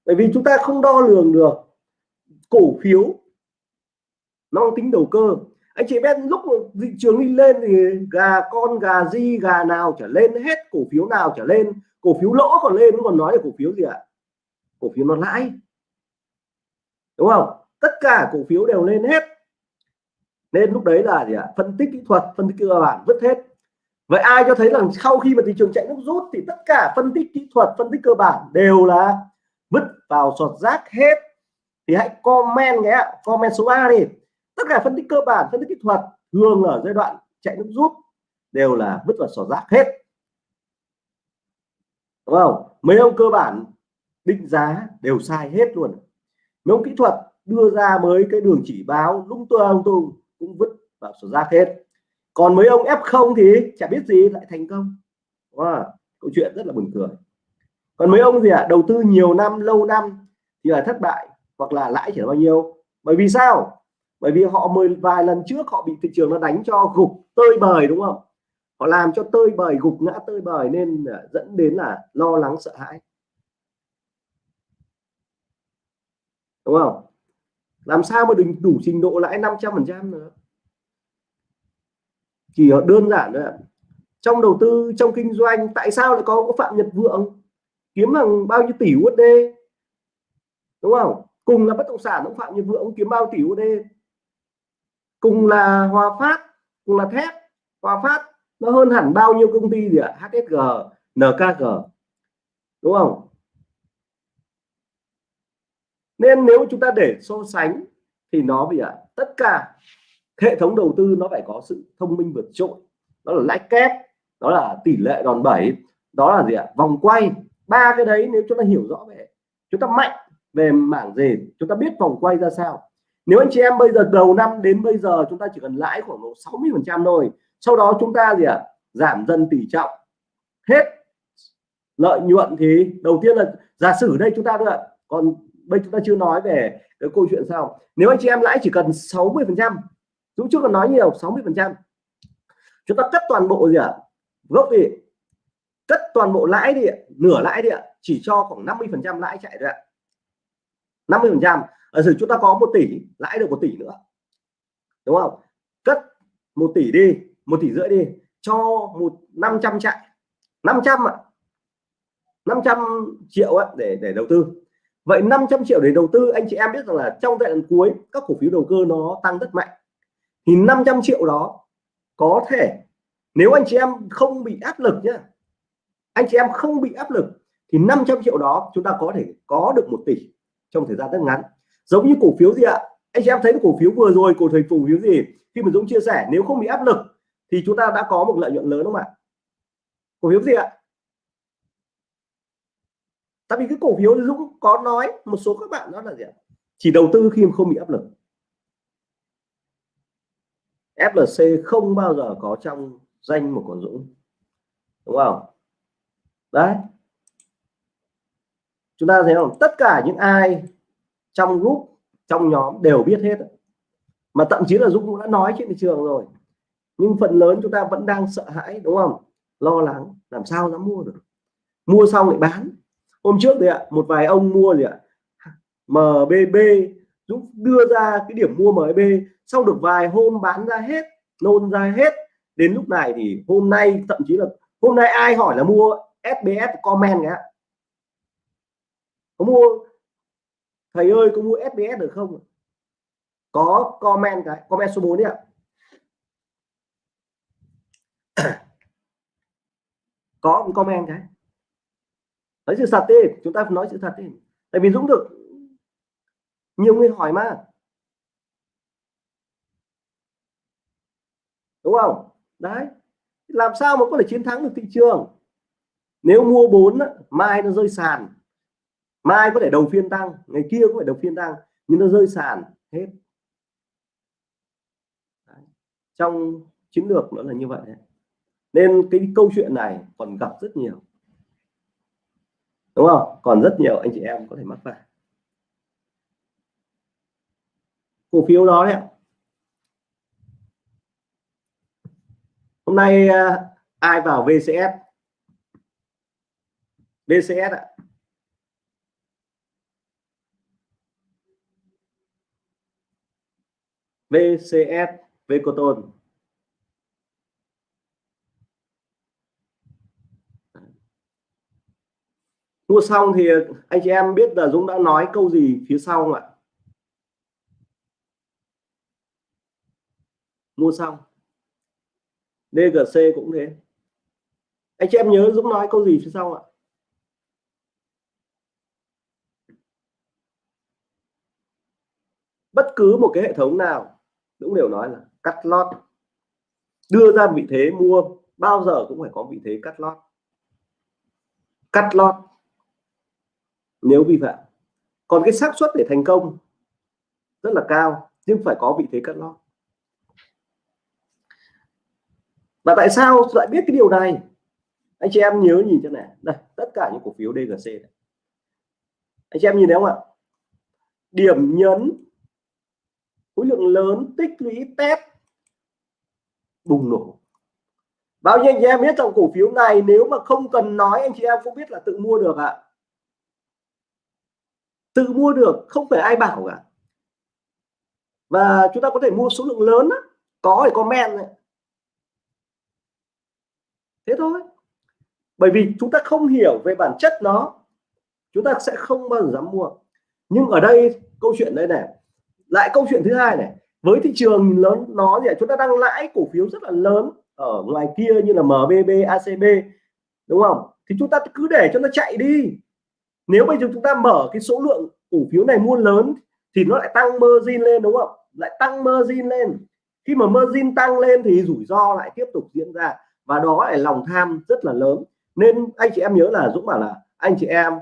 Bởi vì chúng ta không đo lường được cổ phiếu. Nó mang tính đầu cơ. Anh chị biết lúc thị trường đi lên thì gà con, gà di, gà nào trở lên, hết cổ phiếu nào trở lên, cổ phiếu lỗ còn lên còn nói là cổ phiếu gì ạ? Cổ phiếu nó lãi. Đúng không? Tất cả cổ phiếu đều lên hết. Nên lúc đấy là gì ạ? Phân tích kỹ thuật, phân tích cơ bản, vứt hết. Vậy ai cho thấy rằng sau khi mà thị trường chạy nước rút thì tất cả phân tích kỹ thuật, phân tích cơ bản đều là vứt vào sọt rác hết. Thì hãy comment nhé comment số 3 đi. Tất cả phân tích cơ bản, phân tích kỹ thuật thường ở giai đoạn chạy nước rút đều là vứt vào sọt rác hết. Đúng không? Mấy ông cơ bản định giá đều sai hết luôn. Mấy ông kỹ thuật đưa ra mới cái đường chỉ báo lung ông tung cũng vứt vào sổ rác hết. Còn mấy ông F0 thì chả biết gì lại thành công. Wow, câu chuyện rất là buồn cười. Còn mấy ông gì ạ? À, đầu tư nhiều năm lâu năm thì là thất bại hoặc là lãi chỉ là bao nhiêu? Bởi vì sao? Bởi vì họ mười vài lần trước họ bị thị trường nó đánh cho gục tơi bời đúng không? Họ làm cho tơi bời gục ngã tơi bời nên dẫn đến là lo lắng sợ hãi. Đúng không? Làm sao mà đừng đủ trình độ lãi 500 phần trăm nữa? Chỉ đơn giản thôi ạ. trong đầu tư, trong kinh doanh, tại sao lại có phạm nhật vượng? Kiếm bằng bao nhiêu tỷ USD đúng không? Cùng là bất động sản ông phạm nhật vượng, ông kiếm bao tỷ USD cùng là hòa phát, cùng là thép. Hòa phát nó hơn hẳn bao nhiêu công ty gì ạ? HSG NKG đúng không? Nên nếu chúng ta để so sánh thì nó vì ạ tất cả hệ thống đầu tư nó phải có sự thông minh vượt trội. Đó là lãi kép, đó là tỷ lệ đòn bẩy, đó là gì ạ? Vòng quay. Ba cái đấy nếu chúng ta hiểu rõ về, chúng ta mạnh về mảng gì, chúng ta biết vòng quay ra sao. Nếu anh chị em bây giờ, đầu năm đến bây giờ chúng ta chỉ cần lãi khoảng 60 phần trăm thôi, sau đó chúng ta gì ạ? Giảm dần tỷ trọng. Hết lợi nhuận thì đầu tiên là giả sử đây chúng ta nữa còn bây chúng ta chưa nói về cái câu chuyện sau. Nếu anh chị em lãi chỉ cần 60 phần trăm chúng chưa còn nói nhiều 60 phần trăm. Chúng ta cắt toàn bộ gì ạ? À? gốc đi. Cất toàn bộ lãi đi nửa lãi đi chỉ cho khoảng 50 phần trăm lãi chạy rồi ạ. 50 phần trăm. Ở sử chúng ta có một tỷ lãi được một tỷ nữa. Đúng không? Cất một tỷ đi một tỷ rưỡi đi cho một 500 chạy. 500 ạ. à. 500 triệu ấy, để để đầu tư vậy 500 triệu để đầu tư, anh chị em biết rằng là trong giai đoạn cuối, các cổ phiếu đầu cơ nó tăng rất mạnh. Thì 500 triệu đó có thể, nếu anh chị em không bị áp lực nhé anh chị em không bị áp lực, thì 500 triệu đó chúng ta có thể có được một tỷ trong thời gian rất ngắn. Giống như cổ phiếu gì ạ? Anh chị em thấy cổ phiếu vừa rồi, cổ thời cổ phiếu gì? Khi mà Dũng chia sẻ, nếu không bị áp lực thì chúng ta đã có một lợi nhuận lớn đúng không ạ? Cổ phiếu gì ạ? Tại vì cái cổ phiếu Dũng có nói, một số các bạn đó là gì ạ? Chỉ đầu tư khi mà không bị áp lực. FLC không bao giờ có trong danh một con Dũng. Đúng không? Đấy. Chúng ta thấy không? Tất cả những ai trong group, trong nhóm đều biết hết mà thậm chí là Dũng cũng đã nói trên thị trường rồi. Nhưng phần lớn chúng ta vẫn đang sợ hãi, đúng không? Lo lắng làm sao dám mua được. Mua xong lại bán hôm trước đấy ạ, một vài ông mua gì ạ? MBB Dũng đưa ra cái điểm mua MBB sau được vài hôm bán ra hết, nôn ra hết, đến lúc này thì hôm nay, thậm chí là hôm nay ai hỏi là mua SBS comment ạ có mua, thầy ơi, có mua SBS được không có comment cái, comment số 4 đi ạ. Có comment cái nói sự thật đi, chúng ta nói sự thật đi. Tại vì Dũng được nhiều người hỏi mà. Đúng không? Đấy. Làm sao mà có thể chiến thắng được thị trường? Nếu mua 4 mai nó rơi sàn. Mai có thể đầu phiên tăng, ngày kia có thể đầu phiên tăng, nhưng nó rơi sàn hết. Đấy. trong chiến lược nó là như vậy. Nên cái câu chuyện này còn gặp rất nhiều đúng không? Còn rất nhiều anh chị em có thể mắc phải. Cổ phiếu đó đấy hôm nay à, ai vào VCS VCS ạ. VCS Vecoton mua xong thì anh chị em biết là Dũng đã nói câu gì phía sau không ạ? Mua xong. DGC cũng thế. Anh chị em nhớ Dũng nói câu gì phía sau ạ? Bất cứ một cái hệ thống nào, Dũng đều nói là cắt lót. Đưa ra vị thế mua, bao giờ cũng phải có vị thế cắt lót. Cắt lót nếu vi phạm. Còn cái xác suất để thành công rất là cao, nhưng phải có vị thế cắt lót. Và tại sao lại biết cái điều này? Anh chị em nhớ nhìn cho này. Đây, tất cả những cổ phiếu DGC này. anh chị em nhìn thấy không ạ? Điểm nhấn, khối lượng lớn, tích lũy, test, bùng nổ. Bao nhiêu anh chị em biết trong cổ phiếu này, nếu mà không cần nói, anh chị em cũng biết là tự mua được ạ tự mua được, không phải ai bảo cả. Và chúng ta có thể mua số lượng lớn đó. có thì comment này. thế thôi. Bởi vì chúng ta không hiểu về bản chất nó, chúng ta sẽ không bao giờ dám mua. Nhưng ở đây, câu chuyện đây này. Lại câu chuyện thứ hai này. Với thị trường lớn, nó thì chúng ta đang lãi cổ phiếu rất là lớn ở ngoài kia như là MBB ACB đúng không? Thì chúng ta cứ để cho nó chạy đi nếu bây giờ chúng ta mở cái số lượng cổ phiếu này mua lớn thì nó lại tăng margin lên, đúng không? Lại tăng margin lên. Khi mà margin tăng lên thì rủi ro lại tiếp tục diễn ra. Và đó là lòng tham rất là lớn. Nên anh chị em nhớ là Dũng bảo là anh chị em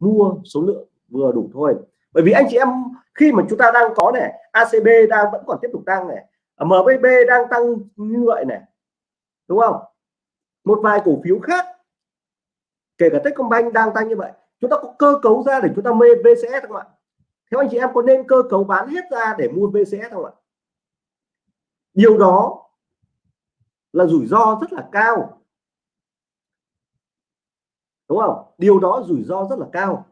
mua số lượng vừa đủ thôi. Bởi vì anh chị em, khi mà chúng ta đang có này ACB đang vẫn còn tiếp tục tăng này MBB đang tăng như vậy này đúng không? Một vài cổ phiếu khác, kể cả Techcombank đang tăng như vậy chúng ta có cơ cấu ra để chúng ta mê VCS không ạ? Theo anh chị em có nên cơ cấu bán hết ra để mua VCS không ạ? Điều đó là rủi ro rất là cao. Đúng không? Điều đó rủi ro rất là cao.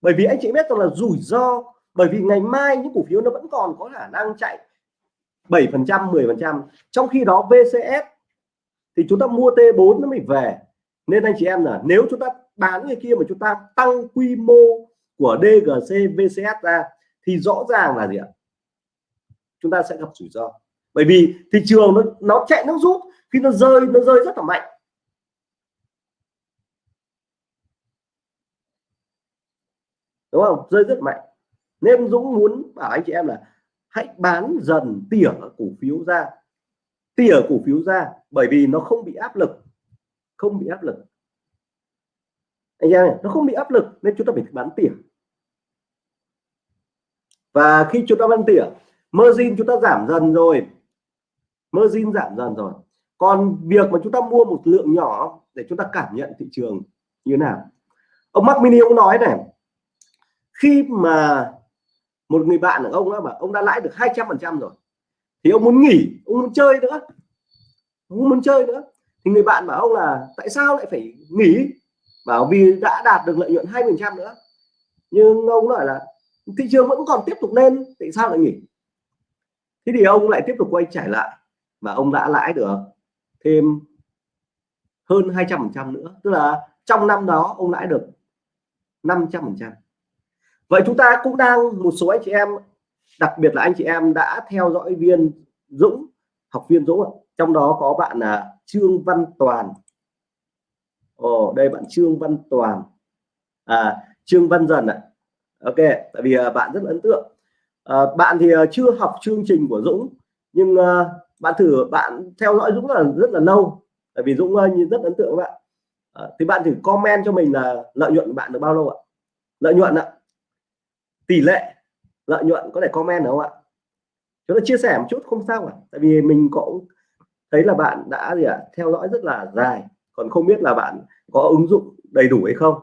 Bởi vì anh chị biết rằng là rủi ro, bởi vì ngày mai những cổ phiếu nó vẫn còn có khả năng chạy 7 phần trăm 10 phần trăm. Trong khi đó VCS thì chúng ta mua T4 nó mới về. Nên anh chị em là nếu chúng ta bán người kia mà chúng ta tăng quy mô của DGC VCS ra thì rõ ràng là gì ạ? Chúng ta sẽ gặp rủi ro. Bởi vì thị trường nó nó chạy, nó rút khi nó rơi nó rơi rất là mạnh. Đúng không? Rơi rất mạnh. Nên Dũng muốn bảo anh chị em là hãy bán dần tỉa cổ phiếu ra. Tỉa cổ phiếu ra bởi vì nó không bị áp lực. Không bị áp lực anh em nó không bị áp lực nên chúng ta phải bán tỉa. Và khi chúng ta bán tỉa, margin chúng ta giảm dần rồi. Margin giảm dần rồi. Còn việc mà chúng ta mua một lượng nhỏ để chúng ta cảm nhận thị trường như nào? Ông Mark Mini ông nói này, khi mà một người bạn của ông đó mà ông đã lãi được 200 phần trăm rồi, thì ông muốn nghỉ, ông muốn chơi nữa. Ông muốn chơi nữa. Thì người bạn bảo ông là, tại sao lại phải nghỉ? Bảo vì đã đạt được lợi nhuận hai phần trăm nữa. Nhưng ông nói là thị trường vẫn còn tiếp tục lên, tại sao lại nghỉ? Thế thì ông lại tiếp tục quay trở lại mà ông đã lãi được thêm hơn 200 phần trăm nữa. Tức là trong năm đó ông lãi được 500 phần trăm. Vậy chúng ta cũng đang, một số anh chị em, đặc biệt là anh chị em đã theo dõi viên Dũng, học viên Dũng trong đó có bạn là Trương Văn Toàn. Ồ đây bạn Trương Văn Toàn. À Trương Văn Dần ạ. À. Ok tại vì à, bạn rất ấn tượng. À, bạn thì à, chưa học chương trình của Dũng nhưng à, bạn thử bạn theo dõi Dũng là rất là lâu tại vì Dũng uh, rất ấn tượng bạn. À, thì bạn thử comment cho mình là lợi nhuận của bạn được bao lâu ạ? Lợi nhuận ạ. Tỷ lệ lợi nhuận có thể comment được không ạ? Chúng ta chia sẻ một chút không sao cả. Tại vì mình cũng thấy là bạn đã gì ạ? Theo dõi rất là dài còn không biết là bạn có ứng dụng đầy đủ hay không.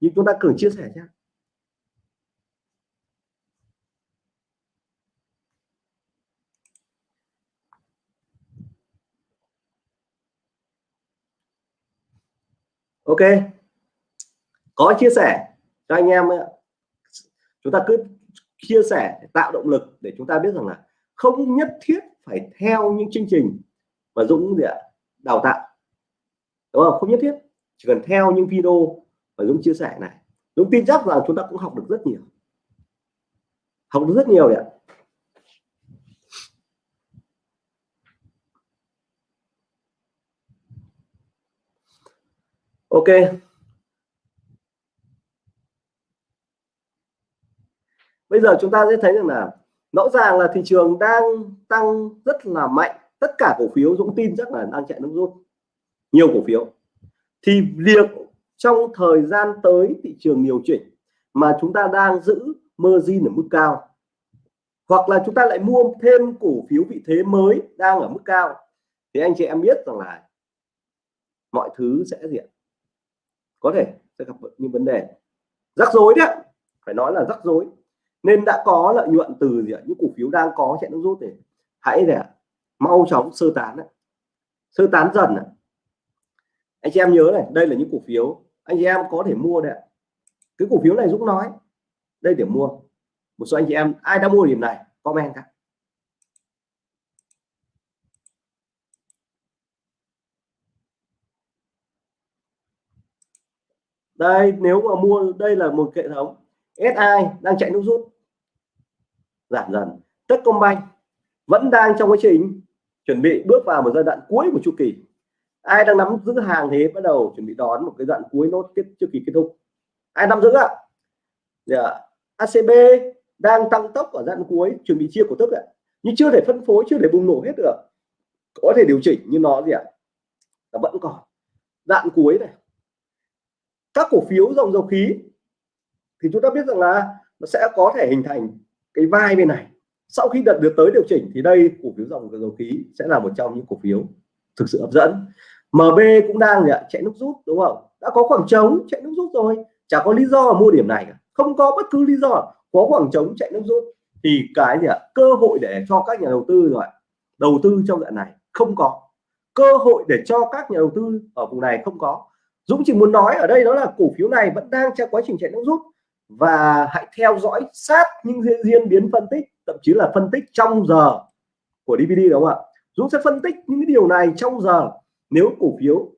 Nhưng chúng ta cứ chia sẻ nhé. Ok. Có chia sẻ cho anh em chúng ta cứ chia sẻ, tạo động lực để chúng ta biết rằng là không nhất thiết phải theo những chương trình mà Dũng gì ạ, đào tạo đúng không? Không nhất thiết. Chỉ cần theo những video mà Dũng chia sẻ này. Dũng tin chắc là chúng ta cũng học được rất nhiều. Học được rất nhiều đấy ạ. Ok. Bây giờ chúng ta sẽ thấy rằng là rõ ràng là thị trường đang tăng rất là mạnh. Tất cả cổ phiếu Dũng tin chắc là đang chạy nước rút nhiều cổ phiếu. Thì việc trong thời gian tới thị trường điều chỉnh mà chúng ta đang giữ margin ở mức cao, hoặc là chúng ta lại mua thêm cổ phiếu vị thế mới đang ở mức cao, thì anh chị em biết rằng là mọi thứ sẽ diện có thể sẽ gặp những vấn đề. Rắc rối đấy phải nói là rắc rối. Nên đã có lợi nhuận từ gì ạ? những cổ phiếu đang có chạy nước rút thì hãy để mau chóng sơ tán sơ tán dần anh chị em nhớ này, đây là những cổ phiếu anh chị em có thể mua đấy cái cổ phiếu này Dũng nói, đây để mua. Một số anh chị em, ai đã mua điểm này, comment cả đây, nếu mà mua, đây là một hệ thống SI đang chạy nút rút. Giảm dần. Techcombank vẫn đang trong quá trình chuẩn bị bước vào một giai đoạn cuối của chu kỳ ai đang nắm giữ hàng thì bắt đầu chuẩn bị đón một cái đoạn cuối nốt kết trước kỳ kết thúc. Ai nắm giữ ạ? Dạ. Yeah. ACB đang tăng tốc ở đoạn cuối, chuẩn bị chia cổ tức ạ. Nhưng chưa thể phân phối, chưa thể bùng nổ hết được. Có thể điều chỉnh nhưng nó gì ạ? Nó vẫn còn. Đoạn cuối này. Các cổ phiếu dòng dầu khí thì chúng ta biết rằng là nó sẽ có thể hình thành cái vai bên này. Sau khi đợt được tới điều chỉnh thì đây, cổ phiếu dòng dầu khí sẽ là một trong những cổ phiếu thực sự hấp dẫn. MB cũng đang chạy nước rút, đúng không? Đã có khoảng trống, chạy nước rút rồi. Chả có lý do mua điểm này cả. Không có bất cứ lý do. Có khoảng trống, chạy nước rút. Thì cái gì ạ? Cơ hội để cho các nhà đầu tư rồi đầu tư trong đoạn này, không có. Cơ hội để cho các nhà đầu tư ở vùng này không có. Dũng chỉ muốn nói ở đây đó là cổ phiếu này vẫn đang trong quá trình chạy nước rút. Và hãy theo dõi sát những diễn biến phân tích, thậm chí là phân tích trong giờ của DVD đúng không ạ? Dũng sẽ phân tích những cái điều này trong giờ. Nếu cổ phiếu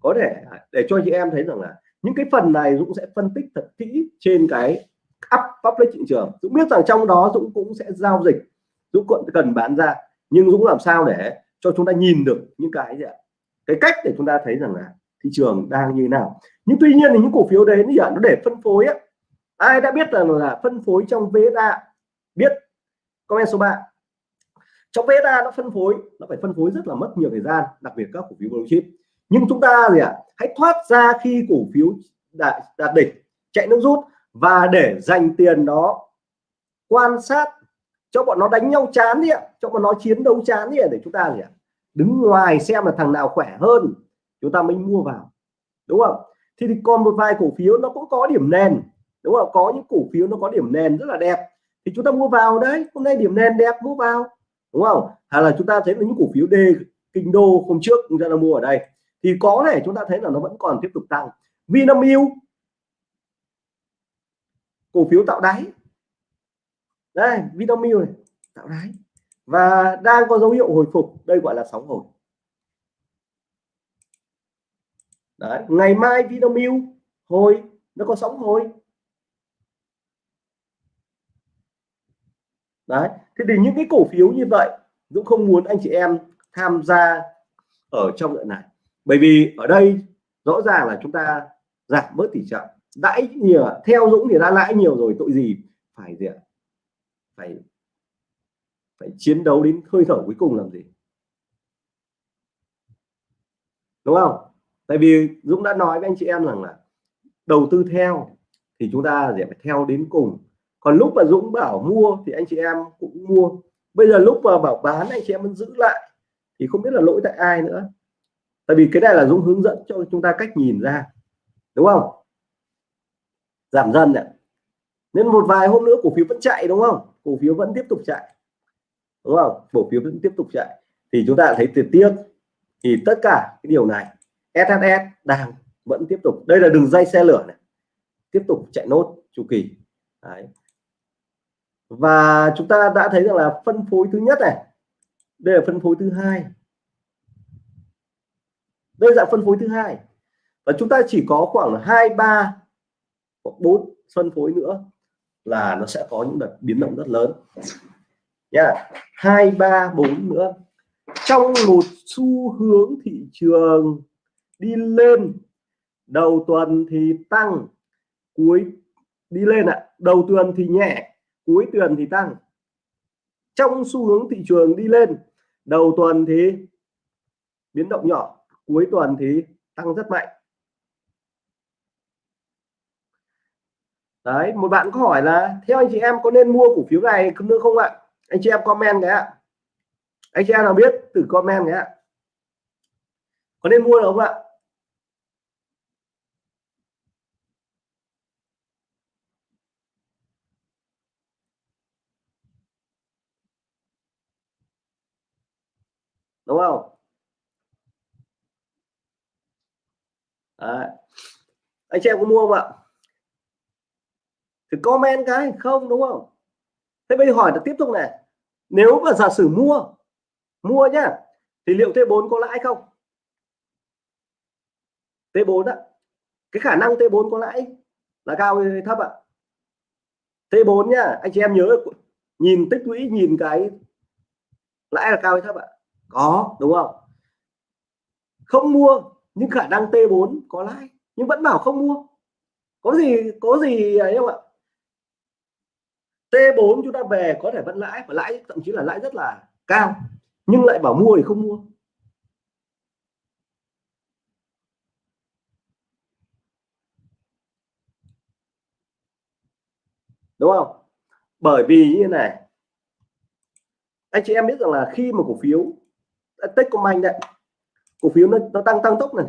có thể, để cho chị em thấy rằng là những cái phần này Dũng sẽ phân tích thật kỹ trên cái up public thị trường. Dũng biết rằng trong đó Dũng cũng sẽ giao dịch, Dũng cũng cần bán ra. Nhưng Dũng làm sao để cho chúng ta nhìn được những cái gì ạ? Cái cách để chúng ta thấy rằng là thị trường đang như thế nào. Nhưng tuy nhiên thì những cổ phiếu đấy thì nó để phân phối ấy. ai đã biết rằng là phân phối trong VSA biết. Comment số 3 trong VSA nó phân phối nó phải phân phối rất là mất nhiều thời gian đặc biệt các cổ phiếu blue chip. Nhưng chúng ta gì ạ? À, hãy thoát ra khi cổ phiếu đạt, đạt đỉnh chạy nước rút và để dành tiền đó quan sát cho bọn nó đánh nhau chán đi ạ cho bọn nó chiến đấu chán đi để chúng ta gì ạ? Đứng ngoài xem là thằng nào khỏe hơn chúng ta mới mua vào đúng không? Thì, thì còn một vài cổ phiếu nó cũng có điểm nền đúng không? Có những cổ phiếu nó có điểm nền rất là đẹp thì chúng ta mua vào đấy hôm nay điểm nền đẹp mua vào đúng không? Hay là chúng ta thấy là những cổ phiếu D kinh đô hôm trước chúng ta đã mua ở đây. Thì có thể chúng ta thấy là nó vẫn còn tiếp tục tăng. Vinamilk, cổ phiếu tạo đáy. Đây, Vinamilk này, tạo đáy. Và đang có dấu hiệu hồi phục. Đây gọi là sóng hồi. Đấy, ngày mai Vinamilk hồi, nó có sóng hồi. Đấy, thế thì những cái cổ phiếu như vậy Dũng không muốn anh chị em tham gia ở trong đoạn này. Bởi vì ở đây rõ ràng là chúng ta giảm bớt tỷ trọng. Lãi nhiều, theo Dũng thì đã lãi nhiều rồi, tội gì phải gì ạ? Phải phải chiến đấu đến hơi thở cuối cùng làm gì? Đúng không? Tại vì Dũng đã nói với anh chị em rằng là đầu tư theo thì chúng ta sẽ phải theo đến cùng còn lúc mà Dũng bảo mua thì anh chị em cũng mua. Bây giờ lúc mà bảo bán, anh chị em vẫn giữ lại. Thì không biết là lỗi tại ai nữa. Tại vì cái này là Dũng hướng dẫn cho chúng ta cách nhìn ra. Đúng không? Giảm dần này nên một vài hôm nữa cổ phiếu vẫn chạy, đúng không? Cổ phiếu vẫn tiếp tục chạy. Đúng không? Cổ phiếu vẫn tiếp tục chạy. Thì chúng ta thấy tuyệt tiếc. Thì tất cả cái điều này SHS đang vẫn tiếp tục. Đây là đường dây xe lửa này. Tiếp tục chạy nốt chu kỳ. Đấy và chúng ta đã thấy rằng là phân phối thứ nhất này, đây là phân phối thứ hai. Đây là phân phối thứ hai. Và chúng ta chỉ có khoảng hai, ba, hoặc bốn phân phối nữa là nó sẽ có những đợt biến động rất lớn. Nha, hai, ba, bốn nữa. Trong một xu hướng thị trường đi lên, đầu tuần thì tăng, cuối, đi lên ạ à. đầu tuần thì nhẹ cuối tuần thì tăng. Trong xu hướng thị trường đi lên, đầu tuần thì biến động nhỏ, cuối tuần thì tăng rất mạnh. Đấy, một bạn có hỏi là, theo anh chị em có nên mua cổ phiếu này không nữa không ạ? Anh chị em comment cái ạ. Anh chị em nào biết từ comment cái ạ. Có nên mua được không ạ đúng không Đấy anh chị em có mua không ạ? Thì comment cái không đúng không? Thế bây giờ hỏi là tiếp tục này. Nếu mà giả sử mua mua nhá thì liệu T4 có lãi không? T4 ạ, cái khả năng T4 có lãi là cao hay thấp ạ? T4 nhá anh chị em nhớ nhìn tích lũy nhìn cái lãi là cao hay thấp ạ? Có đúng không? Không mua nhưng khả năng T4 có lãi nhưng vẫn bảo không mua. Có gì có gì ấy không ạ? T4 chúng ta về có thể vẫn lãi và lãi thậm chí là lãi rất là cao nhưng lại bảo mua thì không mua. Đúng không? Bởi vì như này anh chị em biết rằng là khi mà cổ phiếu à, Techcombank đấy cổ phiếu nó, nó tăng tăng tốc này.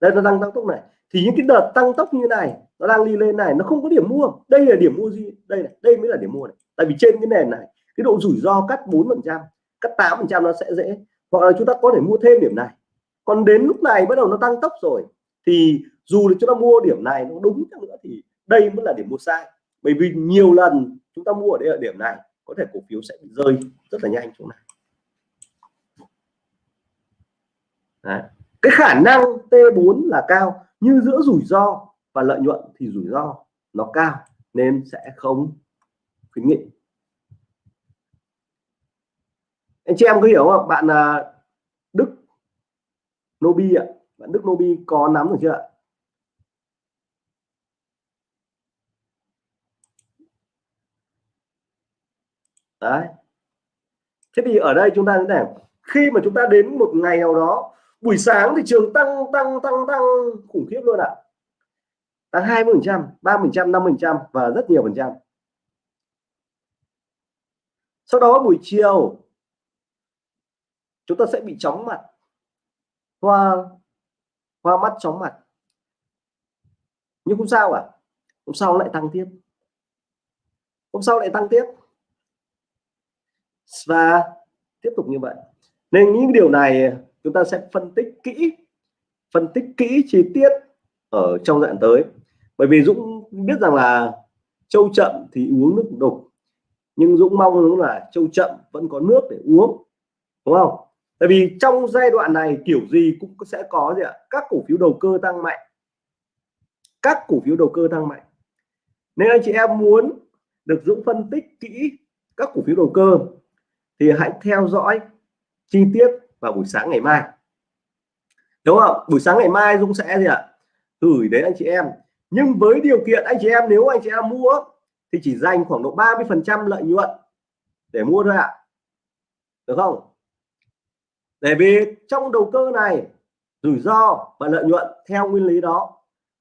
Đây nó tăng tăng tốc này thì những cái đợt tăng tốc như này, nó đang đi lên này, nó không có điểm mua. Đây là điểm mua gì đây này, đây mới là điểm mua này. Tại vì trên cái nền này, cái độ rủi ro cắt 4 phần trăm, cắt 8 phần trăm nó sẽ dễ. Hoặc là chúng ta có thể mua thêm điểm này. Còn đến lúc này bắt đầu nó tăng tốc rồi, thì dù là chúng ta mua điểm này nó đúng chăng nữa thì đây mới là điểm mua sai. Bởi vì nhiều lần chúng ta mua ở đây ở điểm này, có thể cổ phiếu sẽ bị rơi rất là nhanh chỗ này. Đấy. cái khả năng T4 là cao như giữa rủi ro và lợi nhuận thì rủi ro nó cao nên sẽ không khuyến nghị. Anh chị em có hiểu không bạn à, Đức Nobi ạ. Bạn Đức Nobi có nắm được chưa ạ? Đấy. Thế thì ở đây chúng ta thế này. Khi mà chúng ta đến một ngày nào đó buổi sáng thị trường tăng tăng tăng tăng, khủng khiếp luôn ạ. À. tăng 20 phần trăm, ba phần trăm, năm phần trăm và rất nhiều phần trăm. Sau đó buổi chiều, chúng ta sẽ bị chóng mặt. Hoa hoa mắt chóng mặt. Nhưng không sao à hôm sau lại tăng tiếp. Hôm sau lại tăng tiếp. Và tiếp tục như vậy. Nên những điều này chúng ta sẽ phân tích kỹ, phân tích kỹ chi tiết ở trong đoạn tới. Bởi vì Dũng biết rằng là châu chậm thì uống nước đục, nhưng Dũng mong đúng là châu chậm vẫn có nước để uống, đúng không? Tại vì trong giai đoạn này kiểu gì cũng sẽ có gì ạ? Các cổ phiếu đầu cơ tăng mạnh. Các cổ phiếu đầu cơ tăng mạnh. Nên anh chị em muốn được Dũng phân tích kỹ các cổ phiếu đầu cơ thì hãy theo dõi chi tiết vào buổi sáng ngày mai. Đúng không? Buổi sáng ngày mai Dung sẽ gì ạ? Gửi đến anh chị em. Nhưng với điều kiện anh chị em nếu anh chị em mua thì chỉ dành khoảng độ 30 phần trăm lợi nhuận để mua thôi ạ. Được không? Để vì trong đầu cơ này rủi ro và lợi nhuận theo nguyên lý đó.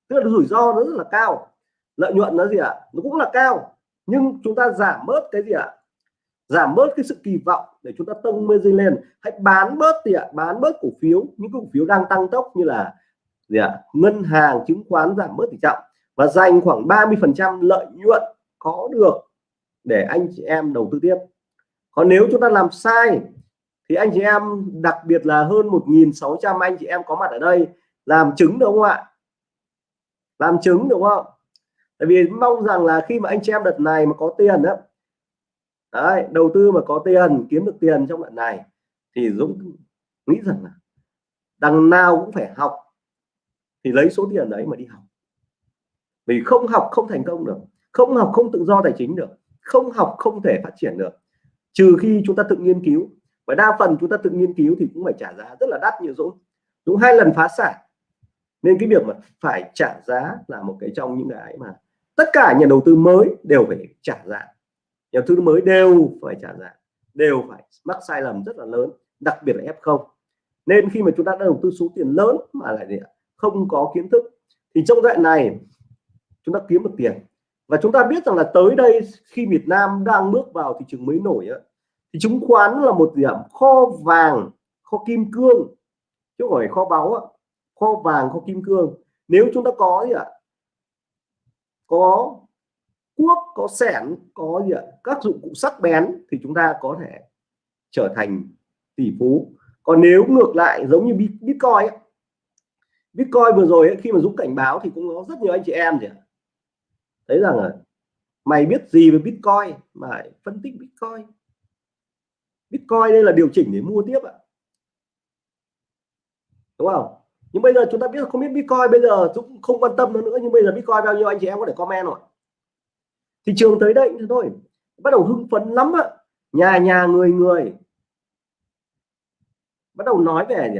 Tức là rủi ro nó rất là cao. Lợi nhuận nó gì ạ? Nó cũng là cao. Nhưng chúng ta giảm bớt cái gì ạ? Giảm bớt cái sự kỳ vọng để chúng ta tông margin lên. Hãy bán bớt thì ạ bán bớt cổ phiếu. Những cổ phiếu đang tăng tốc như là gì ạ? Ngân hàng, chứng khoán giảm bớt tỷ trọng. Và dành khoảng 30 phần trăm lợi nhuận có được để anh chị em đầu tư tiếp. Còn nếu chúng ta làm sai, thì anh chị em, đặc biệt là hơn 1.600 anh chị em có mặt ở đây, làm chứng đúng không ạ? Làm chứng đúng không? Tại vì mong rằng là khi mà anh chị em đợt này mà có tiền đó đấy, đầu tư mà có tiền, kiếm được tiền trong đoạn này thì Dũng nghĩ rằng là đằng nào cũng phải học thì lấy số tiền đấy mà đi học. Vì không học không thành công được, không học không tự do tài chính được, không học không thể phát triển được. Trừ khi chúng ta tự nghiên cứu, và đa phần chúng ta tự nghiên cứu thì cũng phải trả giá rất là đắt như Dũng. Dũng hai lần phá sản, nên cái việc mà phải trả giá là một cái trong những cái mà tất cả nhà đầu tư mới đều phải trả giá nhà đầu tư mới đều phải trả giá đều phải mắc sai lầm rất là lớn đặc biệt là F0 nên khi mà chúng ta đã đầu tư số tiền lớn mà lại gì không có kiến thức thì trong đoạn này chúng ta kiếm được tiền. Và chúng ta biết rằng là tới đây khi Việt Nam đang bước vào thị trường mới nổi á, thì chứng khoán là một điểm kho vàng kho kim cương chứ không phải kho báu kho vàng kho kim cương. Nếu chúng ta có gì ạ có cuốc có sẻn có gì ạ? Các dụng cụ sắc bén thì chúng ta có thể trở thành tỷ phú. Còn nếu ngược lại giống như bitcoin ấy, bitcoin vừa rồi ấy, khi mà dũng cảnh báo thì cũng có rất nhiều anh chị em gì thấy rằng là mày biết gì về bitcoin? Mà phân tích bitcoin. Bitcoin đây là điều chỉnh để mua tiếp ạ. Đúng không? Nhưng bây giờ chúng ta biết không biết bitcoin bây giờ cũng không quan tâm nó nữa nhưng bây giờ bitcoin bao nhiêu anh chị em có thể comment rồi thị trường tới đây thôi bắt đầu hưng phấn lắm ạ nhà nhà người người. Bắt đầu nói về gì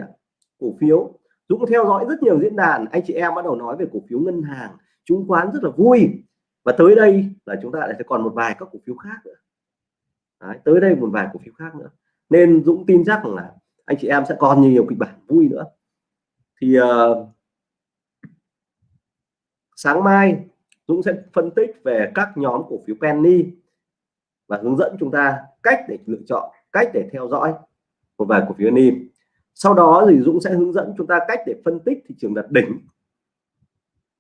cổ phiếu. Dũng theo dõi rất nhiều diễn đàn anh chị em bắt đầu nói về cổ phiếu ngân hàng chứng khoán rất là vui. Và tới đây là chúng ta lại sẽ còn một vài các cổ phiếu khác nữa. Đấy, tới đây một vài cổ phiếu khác nữa. Nên Dũng tin chắc là anh chị em sẽ còn nhiều kịch bản vui nữa. Thì uh, sáng mai Dũng sẽ phân tích về các nhóm cổ phiếu penny và hướng dẫn chúng ta cách để lựa chọn cách để theo dõi một vài cổ phiếu penny. Sau đó thì Dũng sẽ hướng dẫn chúng ta cách để phân tích thị trường đạt đỉnh.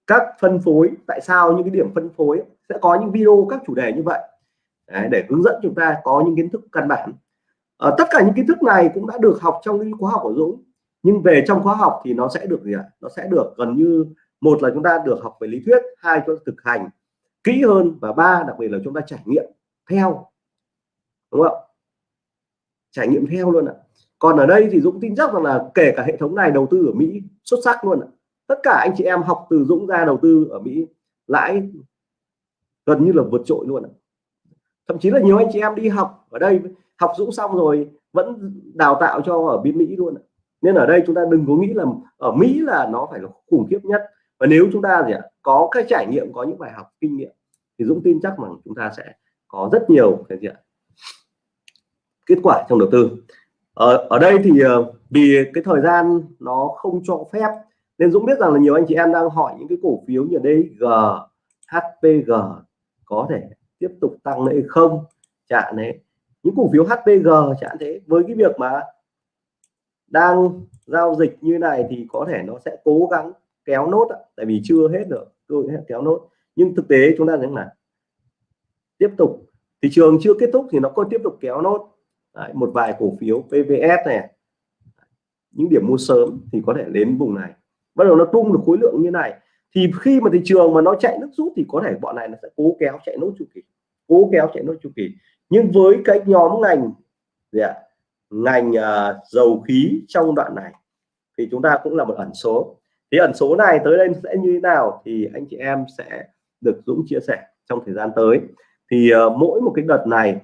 Các phân phối tại sao những cái điểm phân phối sẽ có những video các chủ đề như vậy? Đấy, để hướng dẫn chúng ta có những kiến thức căn bản. À, tất cả những kiến thức này cũng đã được học trong những khóa học của Dũng. Nhưng về trong khóa học thì nó sẽ được gì ạ? Nó sẽ được gần như một là chúng ta được học về lý thuyết, hai chúng ta thực hành kỹ hơn và ba, đặc biệt là chúng ta trải nghiệm theo. Đúng không trải nghiệm theo luôn ạ. Còn ở đây thì Dũng tin chắc rằng là kể cả hệ thống này đầu tư ở Mỹ xuất sắc luôn ạ. Tất cả anh chị em học từ Dũng ra đầu tư ở Mỹ lãi gần như là vượt trội luôn ạ. Thậm chí là nhiều anh chị em đi học ở đây, học Dũng xong rồi vẫn đào tạo cho ở bên Mỹ luôn ạ. Nên ở đây chúng ta đừng có nghĩ là ở Mỹ là nó phải là khủng khiếp nhất và nếu chúng ta gì ạ, có cái trải nghiệm, có những bài học, kinh nghiệm, thì Dũng tin chắc rằng chúng ta sẽ có rất nhiều cái gì ạ, kết quả trong đầu tư. Ở ở đây thì ờ, vì cái thời gian nó không cho phép, nên Dũng biết rằng là nhiều anh chị em đang hỏi những cái cổ phiếu như đây G HPG có thể tiếp tục tăng hay không, chạm đấy những cổ phiếu HPG chẳng thế, với cái việc mà đang giao dịch như này thì có thể nó sẽ cố gắng kéo nốt tại vì chưa hết được tôi kéo nốt. Nhưng thực tế chúng ta thấy là tiếp tục thị trường chưa kết thúc thì nó có tiếp tục kéo nốt. Đấy, một vài cổ phiếu PVS này những điểm mua sớm thì có thể đến vùng này. Bắt đầu nó tung được khối lượng như này thì khi mà thị trường mà nó chạy nước rút thì có thể bọn này nó sẽ cố kéo chạy nốt chu kỳ cố kéo chạy nốt chu kỳ. Nhưng với cái nhóm ngành gì ạ? Ngành uh, dầu khí trong đoạn này thì chúng ta cũng là một ẩn số thì ẩn số này tới đây sẽ như thế nào thì anh chị em sẽ được Dũng chia sẻ trong thời gian tới. Thì uh, mỗi một cái đợt này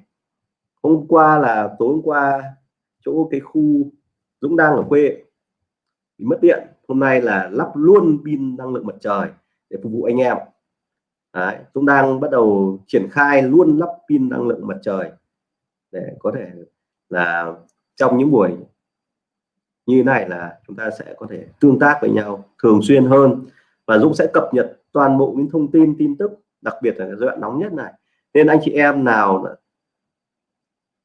hôm qua là tối hôm qua chỗ cái khu Dũng đang ở quê thì mất điện. Hôm nay là lắp luôn pin năng lượng mặt trời để phục vụ anh em. Đấy, Dũng đang bắt đầu triển khai luôn lắp pin năng lượng mặt trời để có thể là trong những buổi như này là chúng ta sẽ có thể tương tác với nhau thường xuyên hơn và Dũng sẽ cập nhật toàn bộ những thông tin tin tức, đặc biệt là giai đoạn nóng nhất này. Nên anh chị em nào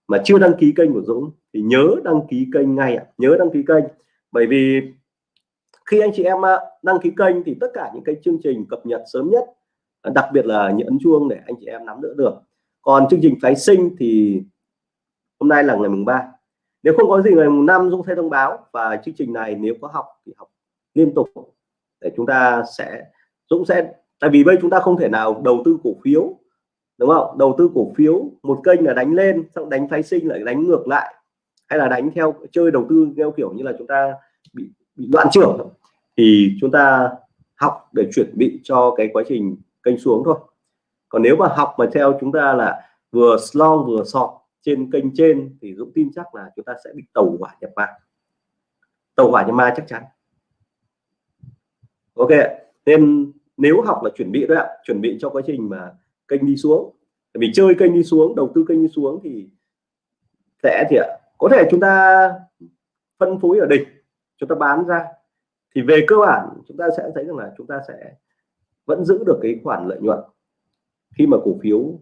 mà chưa đăng ký kênh của Dũng thì nhớ đăng ký kênh ngay ạ. Nhớ đăng ký kênh. Bởi vì khi anh chị em à, đăng ký kênh thì tất cả những cái chương trình cập nhật sớm nhất à, đặc biệt là những ấn chuông để anh chị em nắm đỡ được. Còn chương trình phái sinh thì hôm nay là ngày mùng 3 nếu không có gì ngày mùng năm Dũng sẽ thông báo và chương trình này nếu có học thì học liên tục. Để chúng ta sẽ, Dũng sẽ, tại vì bây chúng ta không thể nào đầu tư cổ phiếu, đúng không? Đầu tư cổ phiếu, một kênh là đánh lên, xong đánh phái sinh lại đánh ngược lại, hay là đánh theo, chơi đầu tư theo kiểu như là chúng ta bị bị đoạn trưởng. Thì chúng ta học để chuẩn bị cho cái quá trình kênh xuống thôi. Còn nếu mà học mà theo chúng ta là vừa long vừa sọt trên kênh trên thì Dũng tin chắc là chúng ta sẽ bị tàu hỏa nhập ma. Tàu hỏa nhập ma chắc chắn. Ok nên nếu học là chuẩn bị thôi ạ, chuẩn bị cho quá trình mà kênh đi xuống. Vì chơi kênh đi xuống, đầu tư kênh đi xuống thì sẽ thì ạ. Có thể chúng ta phân phối ở đỉnh, chúng ta bán ra. Thì về cơ bản chúng ta sẽ thấy rằng là chúng ta sẽ vẫn giữ được cái khoản lợi nhuận khi mà cổ phiếu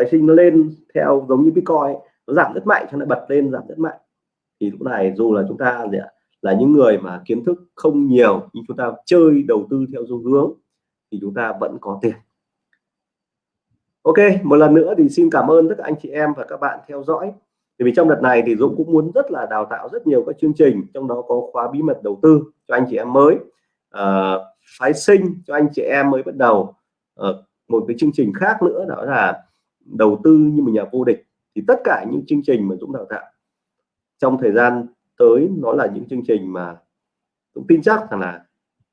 phái sinh nó lên theo giống như bitcoin nó giảm rất mạnh cho nó bật lên giảm rất mạnh. Thì lúc này dù là chúng ta gì ạ là những người mà kiến thức không nhiều nhưng chúng ta chơi đầu tư theo xu hướng thì chúng ta vẫn có tiền. Ok một lần nữa thì xin cảm ơn tất cả anh chị em và các bạn theo dõi. Thì vì trong đợt này thì Dũng cũng muốn rất là đào tạo rất nhiều các chương trình trong đó có khóa bí mật đầu tư cho anh chị em mới. À, phái sinh cho anh chị em mới bắt đầu. À, một cái chương trình khác nữa đó là đầu tư như một nhà vô địch, thì tất cả những chương trình mà Dũng đào tạo trong thời gian tới nó là những chương trình mà Dũng tin chắc rằng là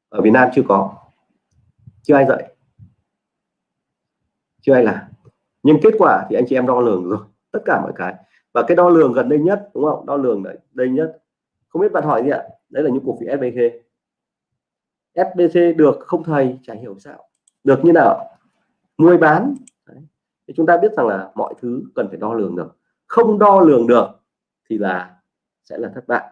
ở Việt Nam chưa có, chưa ai dạy, chưa ai làm. Nhưng kết quả thì anh chị em đo lường rồi, tất cả mọi cái. Và cái đo lường gần đây nhất, đúng không? Đo lường đấy đây nhất. Không biết bạn hỏi gì ạ? Đấy là những cổ phiếu SBC SBC được không thầy, chả hiểu sao. Được như nào? Mua bán thì chúng ta biết rằng là mọi thứ cần phải đo lường được. Không đo lường được thì là sẽ là thất bại.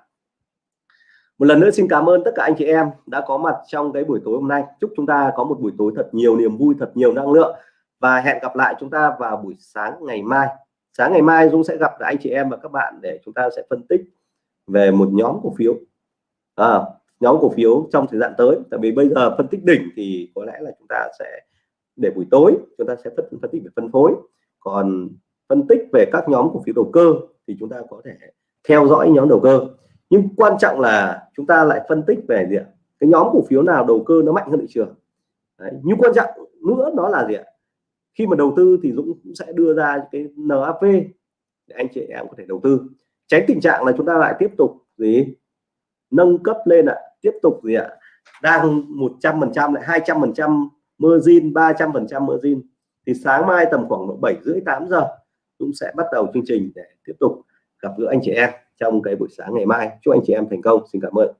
Một lần nữa xin cảm ơn tất cả anh chị em đã có mặt trong cái buổi tối hôm nay. Chúc chúng ta có một buổi tối thật nhiều niềm vui thật nhiều năng lượng. Và hẹn gặp lại chúng ta vào buổi sáng ngày mai. Sáng ngày mai Dung sẽ gặp lại anh chị em và các bạn để chúng ta sẽ phân tích về một nhóm cổ phiếu. À, nhóm cổ phiếu trong thời gian tới. Tại vì bây giờ phân tích đỉnh thì có lẽ là chúng ta sẽ để buổi tối chúng ta sẽ phân, phân tích về phân phối. Còn phân tích về các nhóm cổ phiếu đầu cơ thì chúng ta có thể theo dõi nhóm đầu cơ. Nhưng quan trọng là chúng ta lại phân tích về gì ạ? Cái nhóm cổ phiếu nào đầu cơ nó mạnh hơn thị trường? Đấy. nhưng quan trọng nữa nó là gì ạ? Khi mà đầu tư thì Dũng cũng sẽ đưa ra cái NAV để anh chị em có thể đầu tư. Tránh tình trạng là chúng ta lại tiếp tục gì? Nâng cấp lên ạ tiếp tục gì ạ? Đang 100 phần trăm lại 200 phần trăm margin 300 phần trăm margin thì sáng mai tầm khoảng độ 7 rưỡi 8 giờ cũng sẽ bắt đầu chương trình để tiếp tục gặp gỡ anh chị em trong cái buổi sáng ngày mai. Chúc anh chị em thành công. Xin cảm ơn.